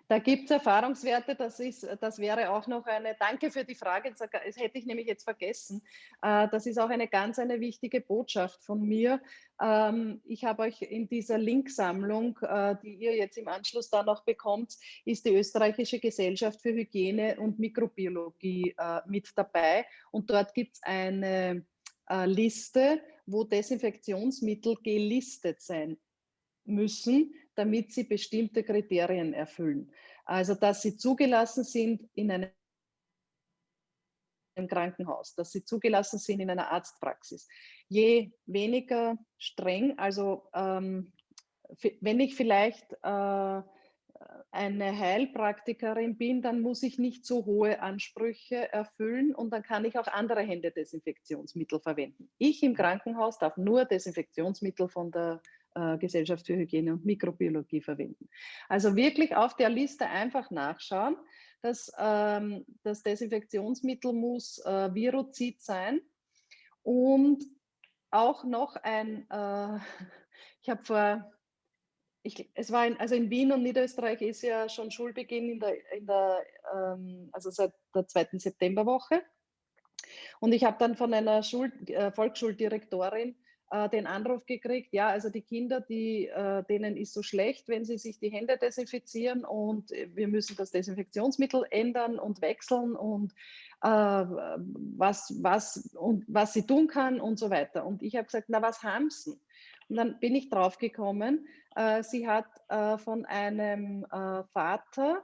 da gibt es Erfahrungswerte. Das, ist, das wäre auch noch eine, danke für die Frage, das hätte ich nämlich jetzt vergessen. Äh, das ist auch eine ganz eine wichtige Botschaft von mir. Ähm, ich habe euch in dieser Linksammlung, äh, die ihr jetzt im Anschluss da noch bekommt, ist die Österreichische Gesellschaft für Hygiene und Mikrobiologie äh, mit dabei. Und dort gibt es eine Liste, wo Desinfektionsmittel gelistet sein müssen, damit sie bestimmte Kriterien erfüllen. Also, dass sie zugelassen sind in einem Krankenhaus, dass sie zugelassen sind in einer Arztpraxis. Je weniger streng, also ähm, wenn ich vielleicht äh, eine Heilpraktikerin bin, dann muss ich nicht so hohe Ansprüche erfüllen und dann kann ich auch andere Händedesinfektionsmittel verwenden. Ich im Krankenhaus darf nur Desinfektionsmittel von der äh, Gesellschaft für Hygiene und Mikrobiologie verwenden. Also wirklich auf der Liste einfach nachschauen. dass ähm, das Desinfektionsmittel muss äh, Virozid sein und auch noch ein, äh, ich habe vor, ich, es war in, also in Wien und Niederösterreich ist ja schon Schulbeginn in der, in der ähm, also seit der zweiten Septemberwoche. Und ich habe dann von einer Schul, äh, Volksschuldirektorin äh, den Anruf gekriegt, ja, also die Kinder, die, äh, denen ist so schlecht, wenn sie sich die Hände desinfizieren und wir müssen das Desinfektionsmittel ändern und wechseln und äh, was, was, und was sie tun kann und so weiter. Und ich habe gesagt, na, was haben sie? Und dann bin ich draufgekommen, äh, sie hat von einem Vater,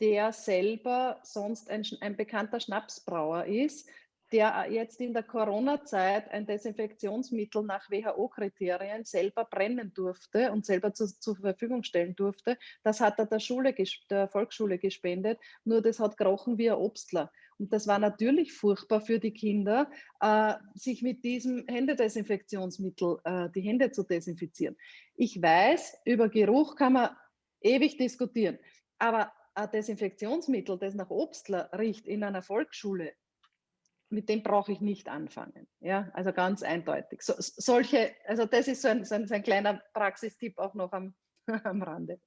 der selber sonst ein, ein bekannter Schnapsbrauer ist, der jetzt in der Corona-Zeit ein Desinfektionsmittel nach WHO-Kriterien selber brennen durfte und selber zu, zur Verfügung stellen durfte, das hat er der, Schule, der Volksschule gespendet, nur das hat gerochen wie ein Obstler. Und das war natürlich furchtbar für die Kinder, äh, sich mit diesem Händedesinfektionsmittel äh, die Hände zu desinfizieren. Ich weiß, über Geruch kann man ewig diskutieren, aber ein Desinfektionsmittel, das nach Obstler riecht in einer Volksschule, mit dem brauche ich nicht anfangen. Ja, also ganz eindeutig. So, solche, also das ist so ein, so ein, so ein kleiner Praxistipp auch noch am, am Rande.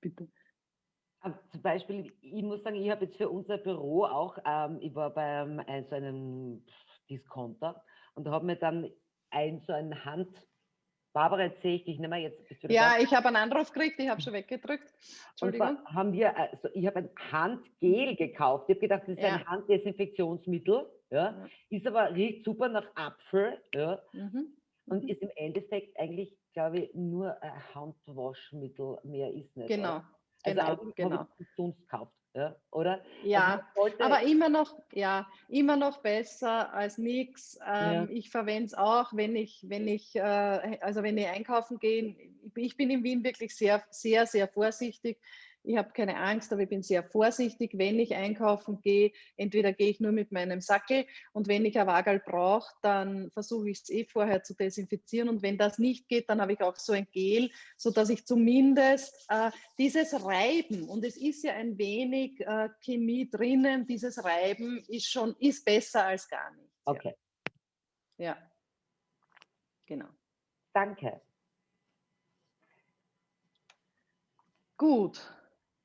Bitte. Zum Beispiel, ich muss sagen, ich habe jetzt für unser Büro auch, ähm, ich war bei einem, so einem Discounter und da haben wir dann ein so ein Hand, Barbara, jetzt sehe ich dich nicht mehr. Jetzt ja, da. ich habe einen Anruf gekriegt, ich habe schon weggedrückt. Entschuldigung. haben wir, also ich habe ein Handgel gekauft. Ich habe gedacht, das ist ja. ein Handdesinfektionsmittel. Ja. ja. Ist aber, riecht super nach Apfel. Ja. Mhm. Und mhm. ist im Endeffekt eigentlich, glaube ich, nur ein Handwaschmittel. Mehr ist nicht. Genau. Also genau, genau. Dunst gekauft ja, oder? Ja, also aber immer noch, ja, immer noch besser als nichts. Ähm, ja. Ich verwende es auch, wenn ich, wenn ich, äh, also wenn ich einkaufen gehe. Ich bin in Wien wirklich sehr, sehr, sehr vorsichtig. Ich habe keine Angst, aber ich bin sehr vorsichtig, wenn ich einkaufen gehe. Entweder gehe ich nur mit meinem Sackel und wenn ich ein Wagel brauche, dann versuche ich es eh vorher zu desinfizieren. Und wenn das nicht geht, dann habe ich auch so ein Gel, sodass ich zumindest äh, dieses Reiben, und es ist ja ein wenig äh, Chemie drinnen, dieses Reiben ist schon, ist besser als gar nichts. Okay. Ja. ja. Genau. Danke. Gut,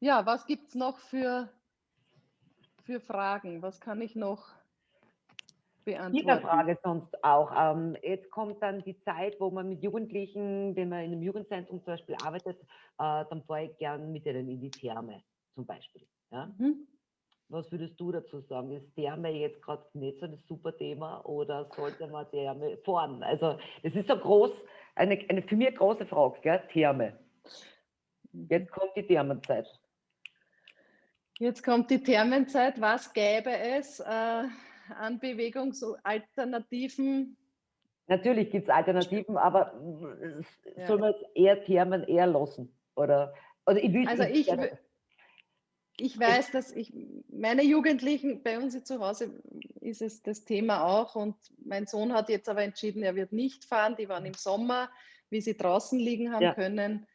ja, was gibt es noch für, für Fragen? Was kann ich noch beantworten? Jeder Frage sonst auch. Ähm, jetzt kommt dann die Zeit, wo man mit Jugendlichen, wenn man in einem Jugendzentrum zum Beispiel arbeitet, äh, dann fahre ich gern mit ihnen in die Therme zum Beispiel. Ja? Mhm. Was würdest du dazu sagen? Ist Therme jetzt gerade nicht so ein super Thema oder sollte man Therme fahren? Also das ist so groß, eine, eine für mich große Frage, gell? Therme. Mhm. Jetzt kommt die Thermenzeit. Jetzt kommt die Thermenzeit. Was gäbe es äh, an Bewegungsalternativen? Natürlich gibt es Alternativen, aber ja. soll man eher Thermen eher lassen? Oder, oder ich will also ich, ich weiß, dass ich meine Jugendlichen, bei uns zu Hause ist es das Thema auch und mein Sohn hat jetzt aber entschieden, er wird nicht fahren. Die waren im Sommer, wie sie draußen liegen haben ja. können.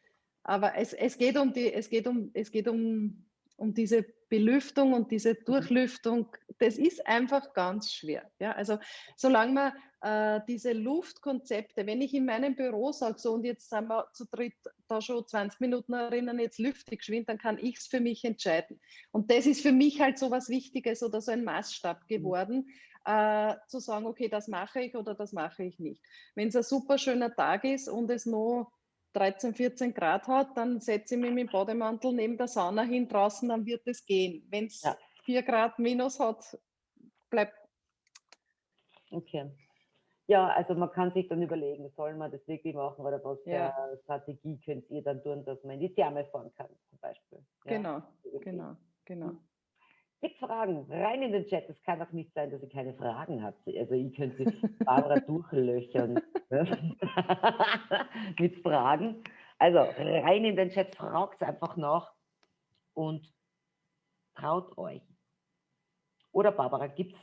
Aber es, es, geht um die, es geht um, es geht um um diese Belüftung und diese mhm. Durchlüftung, das ist einfach ganz schwer. Ja? Also solange man äh, diese Luftkonzepte, wenn ich in meinem Büro sage, so und jetzt sind wir zu dritt da schon 20 Minuten erinnern, jetzt lüfte geschwind, dann kann ich es für mich entscheiden. Und das ist für mich halt so was Wichtiges oder so ein Maßstab mhm. geworden, äh, zu sagen, okay, das mache ich oder das mache ich nicht. Wenn es ein super schöner Tag ist und es noch 13, 14 Grad hat, dann setze ich mich mit dem Bademantel neben der Sauna hin draußen, dann wird es gehen. Wenn es ja. 4 Grad minus hat, bleibt. Okay. Ja, also man kann sich dann überlegen, soll man das wirklich machen oder was ja. für Strategie könnt ihr dann tun, dass man in die Therme fahren kann, zum Beispiel. Ja, genau, genau, genau. Gibt Fragen? Rein in den Chat. Es kann auch nicht sein, dass ihr keine Fragen habt. Also ich könnte Barbara durchlöchern mit Fragen. Also rein in den Chat, fragt einfach nach und traut euch. Oder Barbara, gibt's,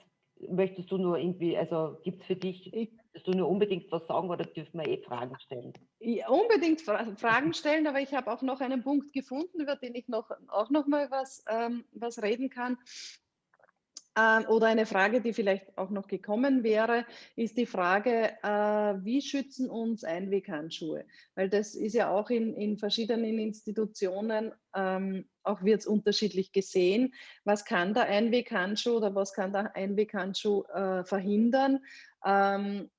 möchtest du nur irgendwie, also gibt es für dich, möchtest du nur unbedingt was sagen oder dürfen wir eh Fragen stellen? Ja, unbedingt Fra Fragen stellen, aber ich habe auch noch einen Punkt gefunden, über den ich noch, auch noch mal was, ähm, was reden kann. Ähm, oder eine Frage, die vielleicht auch noch gekommen wäre, ist die Frage, äh, wie schützen uns Einweghandschuhe? Weil das ist ja auch in, in verschiedenen Institutionen, ähm, auch wird es unterschiedlich gesehen. Was kann der Einweghandschuh oder was kann der Einweghandschuh äh, verhindern? Ähm,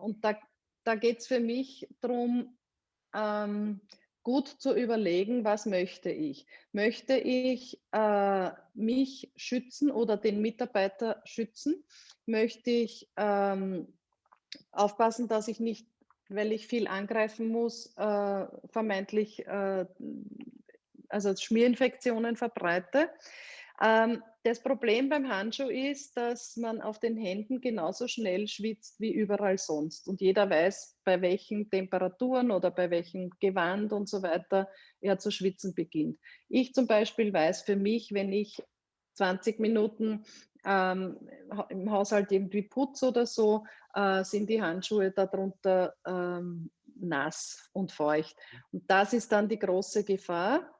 und da, da geht es für mich darum, gut zu überlegen, was möchte ich. Möchte ich äh, mich schützen oder den Mitarbeiter schützen? Möchte ich ähm, aufpassen, dass ich nicht, weil ich viel angreifen muss, äh, vermeintlich äh, also Schmierinfektionen verbreite? Ähm, das Problem beim Handschuh ist, dass man auf den Händen genauso schnell schwitzt wie überall sonst. Und jeder weiß, bei welchen Temperaturen oder bei welchem Gewand und so weiter er zu schwitzen beginnt. Ich zum Beispiel weiß für mich, wenn ich 20 Minuten ähm, im Haushalt irgendwie putze oder so, äh, sind die Handschuhe darunter ähm, nass und feucht. Und das ist dann die große Gefahr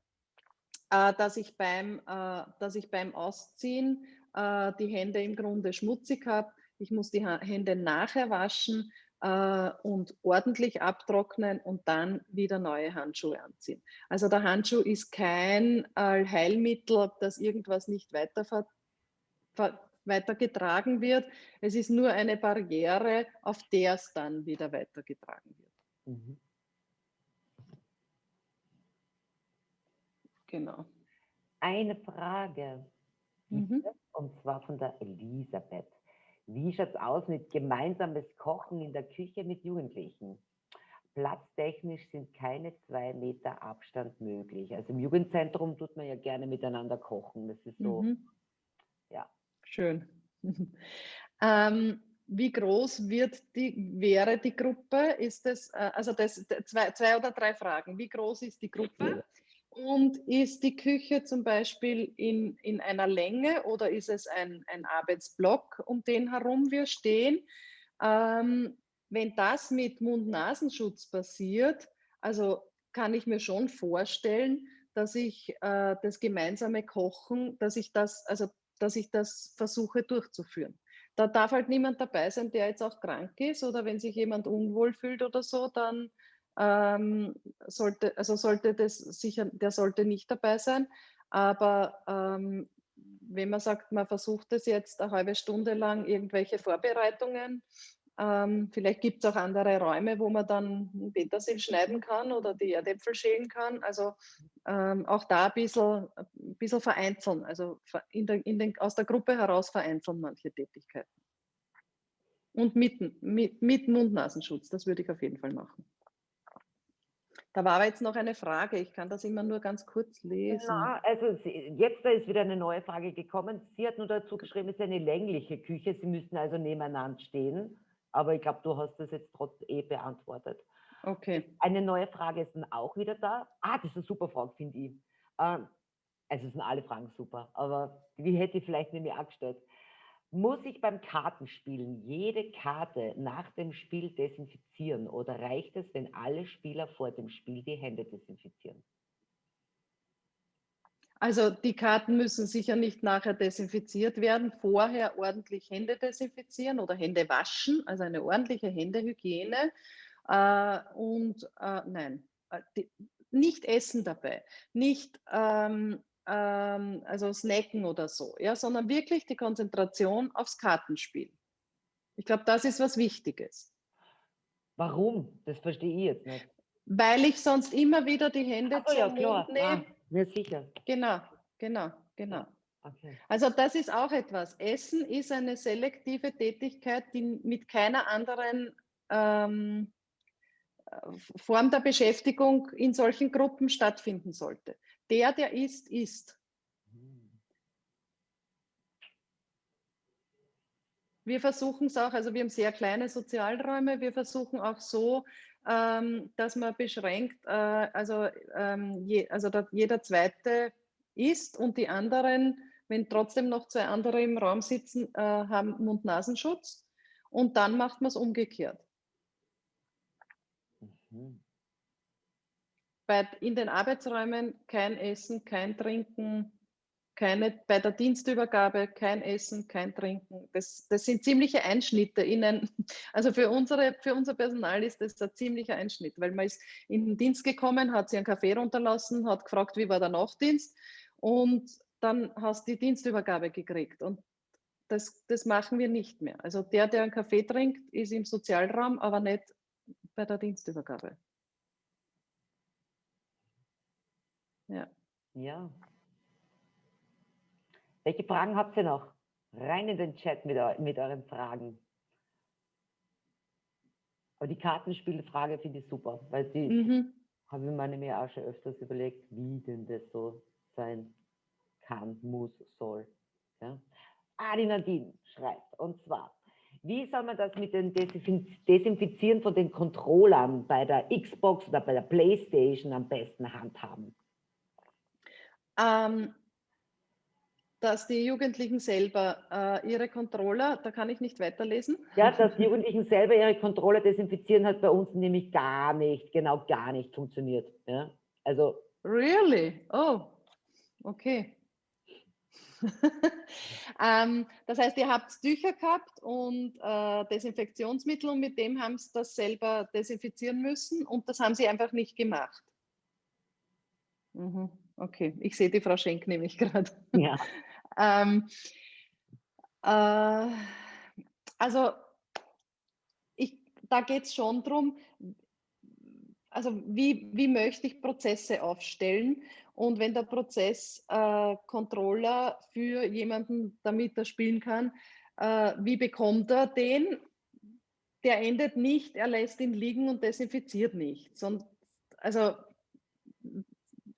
äh, dass, ich beim, äh, dass ich beim Ausziehen äh, die Hände im Grunde schmutzig habe. Ich muss die Hände nachher waschen und ordentlich abtrocknen und dann wieder neue Handschuhe anziehen. Also der Handschuh ist kein Heilmittel, dass irgendwas nicht weiter weitergetragen wird. Es ist nur eine Barriere, auf der es dann wieder weitergetragen wird. Mhm. Genau. Eine Frage, mhm. und zwar von der Elisabeth. Wie schaut es aus mit gemeinsames Kochen in der Küche mit Jugendlichen? Platztechnisch sind keine zwei Meter Abstand möglich. Also im Jugendzentrum tut man ja gerne miteinander kochen. Das ist so, mhm. ja. Schön. ähm, wie groß wird die, wäre die Gruppe? Ist es, äh, also das, zwei, zwei oder drei Fragen. Wie groß ist die Gruppe? Und ist die Küche zum Beispiel in, in einer Länge oder ist es ein, ein Arbeitsblock, um den herum wir stehen? Ähm, wenn das mit Mund-Nasenschutz passiert, also kann ich mir schon vorstellen, dass ich äh, das gemeinsame Kochen, dass ich das, also dass ich das versuche durchzuführen. Da darf halt niemand dabei sein, der jetzt auch krank ist oder wenn sich jemand unwohl fühlt oder so, dann ähm, sollte, also sollte das sicher, der sollte nicht dabei sein. Aber ähm, wenn man sagt, man versucht es jetzt eine halbe Stunde lang irgendwelche Vorbereitungen, ähm, vielleicht gibt es auch andere Räume, wo man dann Petersil schneiden kann oder die Erdäpfel schälen kann. Also ähm, auch da ein bisschen, ein bisschen vereinzeln, also in der, in den, aus der Gruppe heraus vereinzeln manche Tätigkeiten. Und mit, mit, mit Mund-Nasenschutz, das würde ich auf jeden Fall machen. Da war aber jetzt noch eine Frage, ich kann das immer nur ganz kurz lesen. Genau, also jetzt da ist wieder eine neue Frage gekommen. Sie hat nur dazu geschrieben, es ist eine längliche Küche, Sie müssen also nebeneinander stehen. Aber ich glaube, du hast das jetzt trotzdem eh beantwortet. Okay. Eine neue Frage ist dann auch wieder da. Ah, das ist eine super Frage, finde ich. Ähm, also sind alle Fragen super, aber wie hätte ich vielleicht nämlich auch gestellt? Muss ich beim Kartenspielen jede Karte nach dem Spiel desinfizieren oder reicht es, wenn alle Spieler vor dem Spiel die Hände desinfizieren? Also die Karten müssen sicher nicht nachher desinfiziert werden, vorher ordentlich Hände desinfizieren oder Hände waschen, also eine ordentliche Händehygiene. Äh, und äh, nein, äh, nicht essen dabei, nicht ähm, ähm, also snacken oder so, ja, sondern wirklich die Konzentration aufs Kartenspiel. Ich glaube, das ist was Wichtiges. Warum? Das verstehe ich jetzt nicht. Weil ich sonst immer wieder die Hände Ach, zum ja, klar. nehme. Ah, ja, sicher. Genau, genau, genau. Okay. Also das ist auch etwas. Essen ist eine selektive Tätigkeit, die mit keiner anderen ähm, Form der Beschäftigung in solchen Gruppen stattfinden sollte. Der, der isst, isst. Wir versuchen es auch, also wir haben sehr kleine Sozialräume, wir versuchen auch so, ähm, dass man beschränkt, äh, also, ähm, je, also jeder Zweite isst und die anderen, wenn trotzdem noch zwei andere im Raum sitzen, äh, haben Mund-Nasenschutz und dann macht man es umgekehrt. Mhm. Bei, in den Arbeitsräumen kein Essen, kein Trinken, keine, bei der Dienstübergabe kein Essen, kein Trinken. Das, das sind ziemliche Einschnitte in ein, also für, unsere, für unser Personal ist das ein ziemlicher Einschnitt, weil man ist in den Dienst gekommen, hat sich einen Kaffee runterlassen, hat gefragt, wie war der Nachtdienst und dann hast du die Dienstübergabe gekriegt und das, das machen wir nicht mehr. Also der, der einen Kaffee trinkt, ist im Sozialraum, aber nicht bei der Dienstübergabe. Ja. Ja. Welche Fragen habt ihr noch? Rein in den Chat mit, mit euren Fragen. Aber die Kartenspielfrage finde ich super, weil die mhm. habe ich mir auch schon öfters überlegt, wie denn das so sein kann, muss, soll. Ja? Ah, die Nadine schreibt, und zwar, wie soll man das mit dem Desinfizieren von den Controllern bei der Xbox oder bei der Playstation am besten handhaben? Ähm, dass die Jugendlichen selber äh, ihre Controller, da kann ich nicht weiterlesen. Ja, dass die Jugendlichen selber ihre Controller desinfizieren, hat bei uns nämlich gar nicht, genau gar nicht funktioniert. Ja? Also. Really? Oh, okay. ähm, das heißt, ihr habt Tücher gehabt und äh, Desinfektionsmittel und mit dem haben sie das selber desinfizieren müssen und das haben sie einfach nicht gemacht. Mhm. Okay, ich sehe die Frau Schenk nämlich gerade. Ja. ähm, äh, also ich, da geht es schon darum, also wie, wie möchte ich Prozesse aufstellen und wenn der Prozesscontroller äh, für jemanden, damit er spielen kann, äh, wie bekommt er den? Der endet nicht, er lässt ihn liegen und desinfiziert nicht. Sondern, also,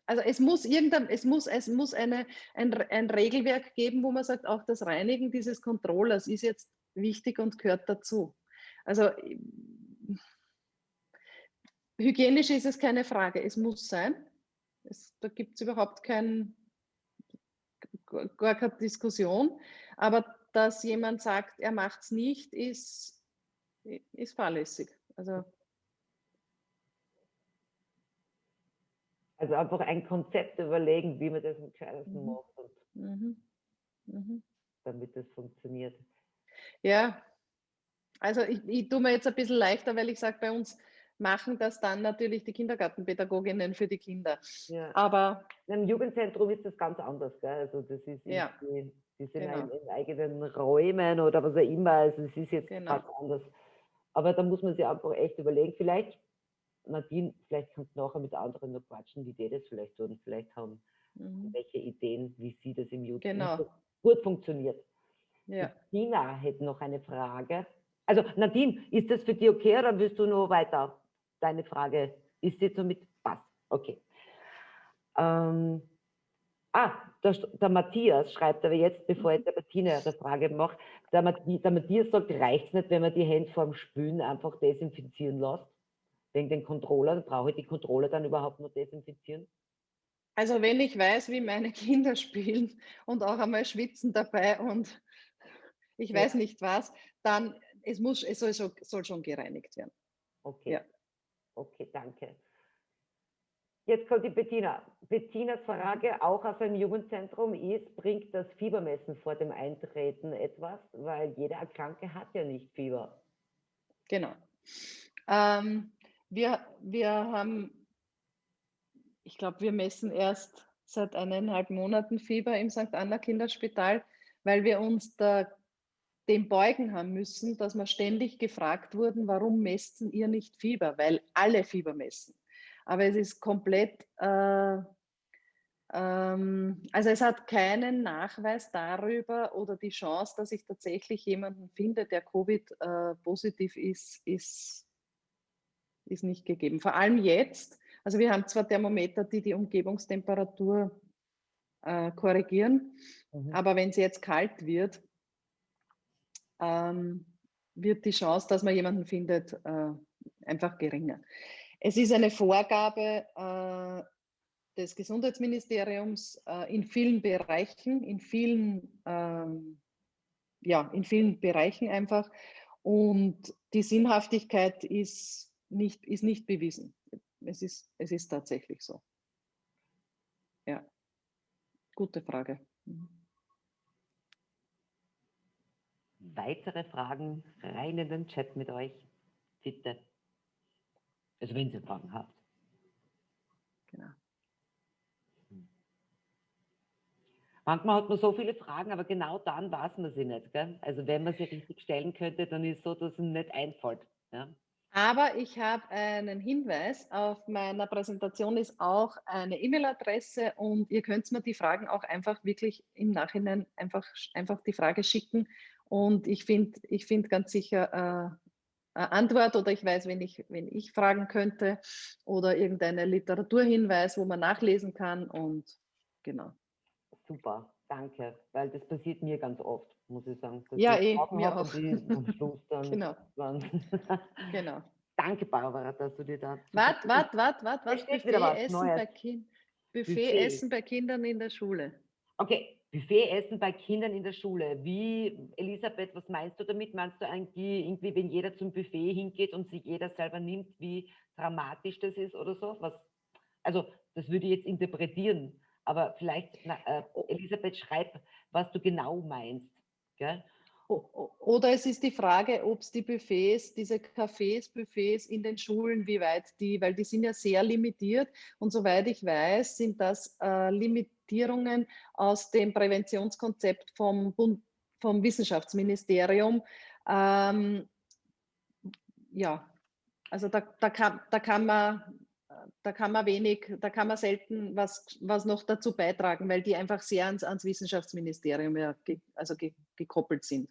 also es muss irgendein, es muss, es muss eine, ein, ein Regelwerk geben, wo man sagt, auch das Reinigen dieses Controllers ist jetzt wichtig und gehört dazu. Also hygienisch ist es keine Frage, es muss sein. Es, da gibt es überhaupt kein, gar keine Diskussion. Aber dass jemand sagt, er macht es nicht, ist, ist fahrlässig. Also, also einfach ein Konzept überlegen, wie man das am gescheitesten mhm. macht. Mhm. Mhm. Damit das funktioniert. Ja, also ich, ich tue mir jetzt ein bisschen leichter, weil ich sage, bei uns machen das dann natürlich die Kindergartenpädagoginnen für die Kinder. Ja. Aber im Jugendzentrum ist das ganz anders. Gell? Also das ist ja. die, die sind genau. in, in, eigenen Räumen oder was auch immer. Also es ist jetzt genau. ganz anders. Aber da muss man sich einfach echt überlegen. Vielleicht, Nadine, vielleicht kannst du nachher mit anderen noch quatschen, wie die das vielleicht tun. Vielleicht haben mhm. welche Ideen, wie sie das im Jugendzentrum genau. gut funktioniert. Ja. Tina hätte noch eine Frage. Also Nadine, ist das für dich okay oder willst du noch weiter deine Frage ist jetzt somit was. Okay. Ähm, ah, der, der, Matthias schreibt aber jetzt, bevor ich der Bettina eine Frage mache, der, der Matthias sagt, reicht es nicht, wenn man die Hände vorm Spülen einfach desinfizieren lässt? Wegen den Controller, brauche ich die Controller dann überhaupt noch desinfizieren? Also wenn ich weiß, wie meine Kinder spielen und auch einmal schwitzen dabei und ich weiß ja. nicht was, dann es muss, es soll, soll schon gereinigt werden. Okay. Ja. Okay, danke. Jetzt kommt die Bettina. Bettinas Frage auch aus einem Jugendzentrum ist, bringt das Fiebermessen vor dem Eintreten etwas? Weil jeder Erkrankte hat ja nicht Fieber. Genau. Ähm, wir, wir haben, ich glaube, wir messen erst seit eineinhalb Monaten Fieber im St. Anna Kinderspital, weil wir uns da dem beugen haben müssen, dass wir ständig gefragt wurden, warum messen ihr nicht Fieber? Weil alle Fieber messen. Aber es ist komplett, äh, ähm, also es hat keinen Nachweis darüber oder die Chance, dass ich tatsächlich jemanden finde, der Covid-positiv äh, ist, ist, ist nicht gegeben. Vor allem jetzt, also wir haben zwar Thermometer, die die Umgebungstemperatur äh, korrigieren, mhm. aber wenn es jetzt kalt wird, ähm, wird die Chance, dass man jemanden findet, äh, einfach geringer. Es ist eine Vorgabe äh, des Gesundheitsministeriums äh, in vielen Bereichen, in vielen, ähm, ja, in vielen Bereichen einfach. Und die Sinnhaftigkeit ist nicht, ist nicht bewiesen. Es ist, es ist tatsächlich so. Ja, gute Frage. Mhm. weitere Fragen rein in den Chat mit euch, bitte. Also wenn ihr Fragen habt. Genau. Hm. Manchmal hat man so viele Fragen, aber genau dann weiß man sie nicht. Gell? Also wenn man sie richtig stellen könnte, dann ist es so, dass es nicht einfällt. Ja? Aber ich habe einen Hinweis. Auf meiner Präsentation ist auch eine E-Mail-Adresse und ihr könnt mir die Fragen auch einfach wirklich im Nachhinein einfach, einfach die Frage schicken und ich finde ich find ganz sicher äh, eine Antwort oder ich weiß, wenn ich, wenn ich fragen könnte oder irgendeine Literaturhinweis, wo man nachlesen kann und genau. Super, danke, weil das passiert mir ganz oft, muss ich sagen. ja, eh, mir auch. Am Schluss dann genau. genau. Danke, Barbara, dass du dir da... Warte, warte, warte, warte, warte. Buffet, Essen bei kind Buffet, Buffet Essen bei Kindern in der Schule. Okay, Buffetessen bei Kindern in der Schule. Wie, Elisabeth, was meinst du damit? Meinst du eigentlich, irgendwie, wenn jeder zum Buffet hingeht und sich jeder selber nimmt, wie dramatisch das ist oder so? Was, also, das würde ich jetzt interpretieren, aber vielleicht, äh, Elisabeth, schreib, was du genau meinst. Gell? Oder es ist die Frage, ob es die Buffets, diese Cafés, Buffets in den Schulen, wie weit die, weil die sind ja sehr limitiert und soweit ich weiß, sind das äh, Limitierungen aus dem Präventionskonzept vom, Bund, vom Wissenschaftsministerium. Ähm, ja, also da, da, kann, da kann man da kann man wenig, da kann man selten was, was noch dazu beitragen, weil die einfach sehr ans, ans Wissenschaftsministerium ja, ge, also ge, gekoppelt sind.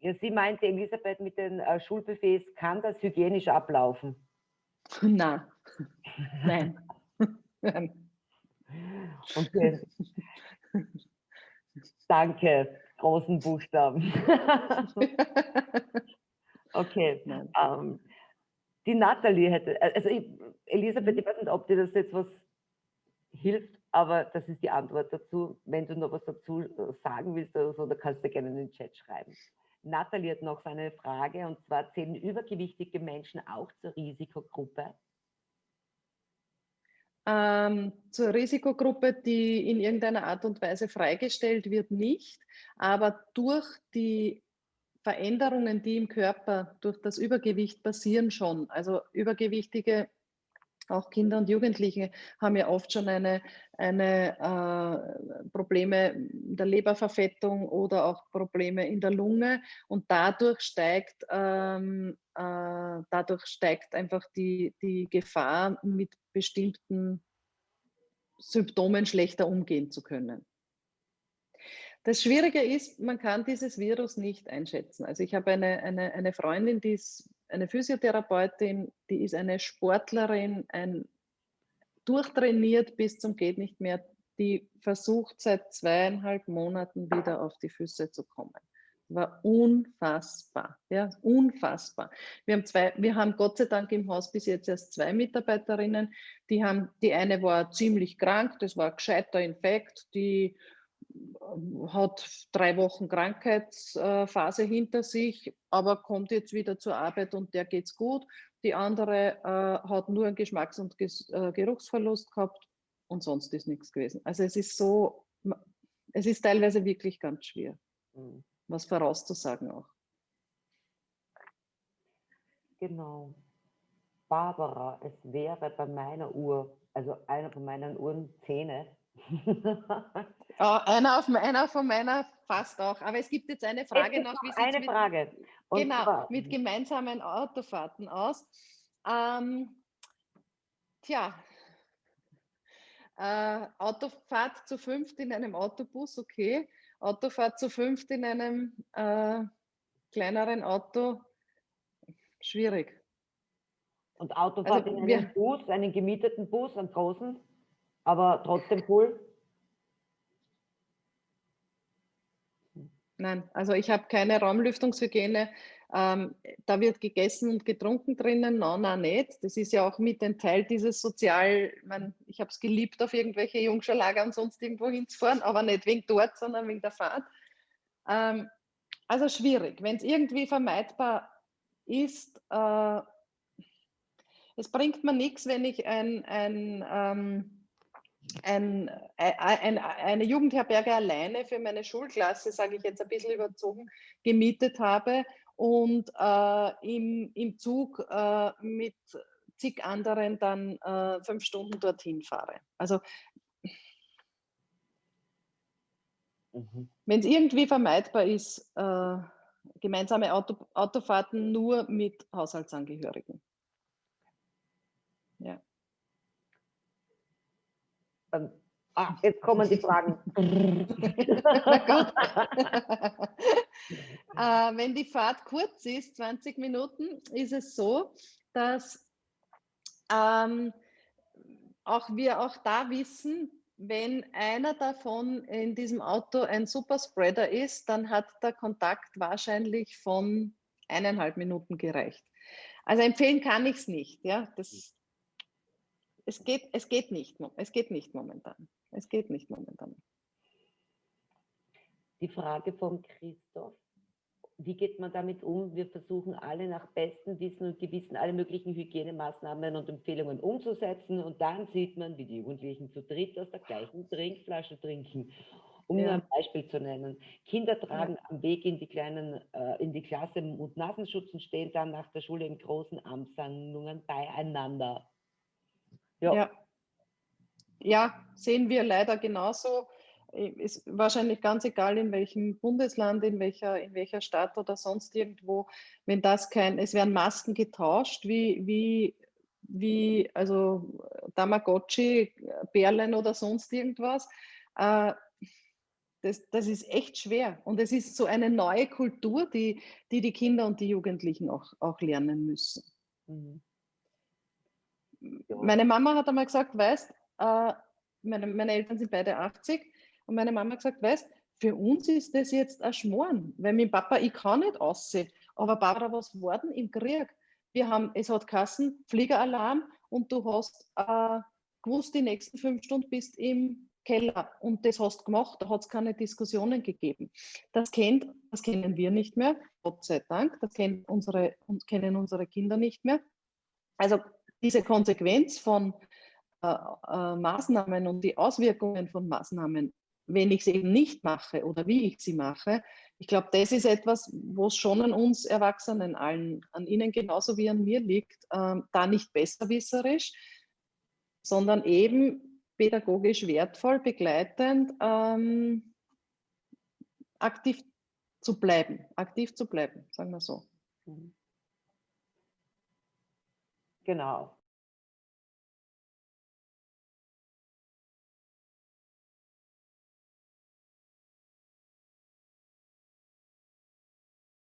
Ja, sie meinte, Elisabeth, mit den äh, Schulbuffets, kann das hygienisch ablaufen? Nein. Nein. Nein. Okay. Danke, großen Buchstaben. okay. Ähm, die Nathalie hätte, äh, also ich, Elisabeth, mhm. ich weiß nicht, ob dir das jetzt was hilft, aber das ist die Antwort dazu. Wenn du noch was dazu äh, sagen willst oder so, dann kannst du gerne in den Chat schreiben. Nathalie hat noch so eine Frage und zwar zählen übergewichtige Menschen auch zur Risikogruppe? Ähm, zur Risikogruppe, die in irgendeiner Art und Weise freigestellt wird, nicht. Aber durch die Veränderungen, die im Körper durch das Übergewicht passieren schon. Also übergewichtige auch Kinder und Jugendliche haben ja oft schon eine, eine äh, Probleme der Leberverfettung oder auch Probleme in der Lunge und dadurch steigt, ähm, äh, dadurch steigt einfach die, die Gefahr, mit bestimmten Symptomen schlechter umgehen zu können. Das Schwierige ist, man kann dieses Virus nicht einschätzen. Also ich habe eine, eine, eine Freundin, die ist eine Physiotherapeutin, die ist eine Sportlerin, ein durchtrainiert bis zum geht nicht mehr, die versucht seit zweieinhalb Monaten wieder auf die Füße zu kommen. War unfassbar, ja, unfassbar. Wir haben zwei, wir haben Gott sei Dank im Haus bis jetzt erst zwei Mitarbeiterinnen. Die haben, die eine war ziemlich krank, das war ein gescheiter Infekt, die hat drei Wochen Krankheitsphase hinter sich, aber kommt jetzt wieder zur Arbeit und der geht's gut. die andere äh, hat nur einen Geschmacks- und äh, Geruchsverlust gehabt und sonst ist nichts gewesen. Also es ist so, es ist teilweise wirklich ganz schwer, mhm. was vorauszusagen auch. Genau. Barbara, es wäre bei meiner Uhr, also einer von meinen Uhren Zähne. Ja, einer, auf, einer von meiner fast auch. Aber es gibt jetzt eine Frage noch. Wie eine mit, Frage. Und genau, zwar, mit gemeinsamen Autofahrten aus. Ähm, tja, äh, Autofahrt zu fünft in einem Autobus, okay. Autofahrt zu fünft in einem äh, kleineren Auto, schwierig. Und Autofahrt also, in einem wir, Bus, einen gemieteten Bus, einen großen, aber trotzdem cool? Nein, also ich habe keine Raumlüftungshygiene. Ähm, da wird gegessen und getrunken drinnen, nein, nein, nicht. Das ist ja auch mit ein Teil dieses Sozial, ich, mein, ich habe es geliebt, auf irgendwelche Jungscherlager und sonst irgendwo hinzufahren, aber nicht wegen dort, sondern wegen der Fahrt. Ähm, also schwierig. Wenn es irgendwie vermeidbar ist, äh, es bringt mir nichts, wenn ich ein, ein, ähm, ein, ein, eine Jugendherberge alleine für meine Schulklasse, sage ich jetzt ein bisschen überzogen, gemietet habe und äh, im, im Zug äh, mit zig anderen dann äh, fünf Stunden dorthin fahre. Also mhm. wenn es irgendwie vermeidbar ist, äh, gemeinsame Auto, Autofahrten nur mit Haushaltsangehörigen. Ja. Ähm, ah, jetzt kommen die Fragen. äh, wenn die Fahrt kurz ist, 20 Minuten, ist es so, dass ähm, auch wir auch da wissen, wenn einer davon in diesem Auto ein Superspreader ist, dann hat der Kontakt wahrscheinlich von eineinhalb Minuten gereicht. Also empfehlen kann ich es nicht. Ja? Das, es, geht, es, geht nicht, es geht nicht momentan. Es geht nicht momentan. Die Frage von Christoph wie geht man damit um? Wir versuchen alle nach bestem Wissen und Gewissen alle möglichen Hygienemaßnahmen und Empfehlungen umzusetzen und dann sieht man, wie die Jugendlichen zu dritt aus der gleichen Trinkflasche trinken. Um ja. nur ein Beispiel zu nennen. Kinder tragen ja. am Weg in die kleinen, äh, in die Klasse und Nasenschutz und stehen dann nach der Schule in großen Amtshandlungen beieinander. Ja. ja. Ja, sehen wir leider genauso ist wahrscheinlich ganz egal, in welchem Bundesland, in welcher, in welcher Stadt oder sonst irgendwo, wenn das kein, es werden Masken getauscht, wie, wie, wie also Tamagotchi, Perlen oder sonst irgendwas. Äh, das, das ist echt schwer. Und es ist so eine neue Kultur, die die, die Kinder und die Jugendlichen auch, auch lernen müssen. Mhm. Meine Mama hat einmal gesagt, weißt, äh, meine, meine Eltern sind beide 80, und meine Mama hat gesagt, weißt, für uns ist das jetzt ein Schmoren, weil mein Papa, ich kann nicht aussehen. Aber Barbara, was war denn im Krieg? Wir haben, es hat Kassen, Fliegeralarm und du hast äh, gewusst, die nächsten fünf Stunden bist im Keller und das hast gemacht, da hat es keine Diskussionen gegeben. Das, kennt, das kennen wir nicht mehr, Gott sei Dank, das kennen unsere, kennen unsere Kinder nicht mehr. Also diese Konsequenz von äh, äh, Maßnahmen und die Auswirkungen von Maßnahmen wenn ich es eben nicht mache oder wie ich sie mache. Ich glaube, das ist etwas, wo es schon an uns Erwachsenen allen, an Ihnen genauso wie an mir liegt, ähm, da nicht besserwisserisch, sondern eben pädagogisch wertvoll, begleitend, ähm, aktiv zu bleiben, aktiv zu bleiben, sagen wir so. Genau.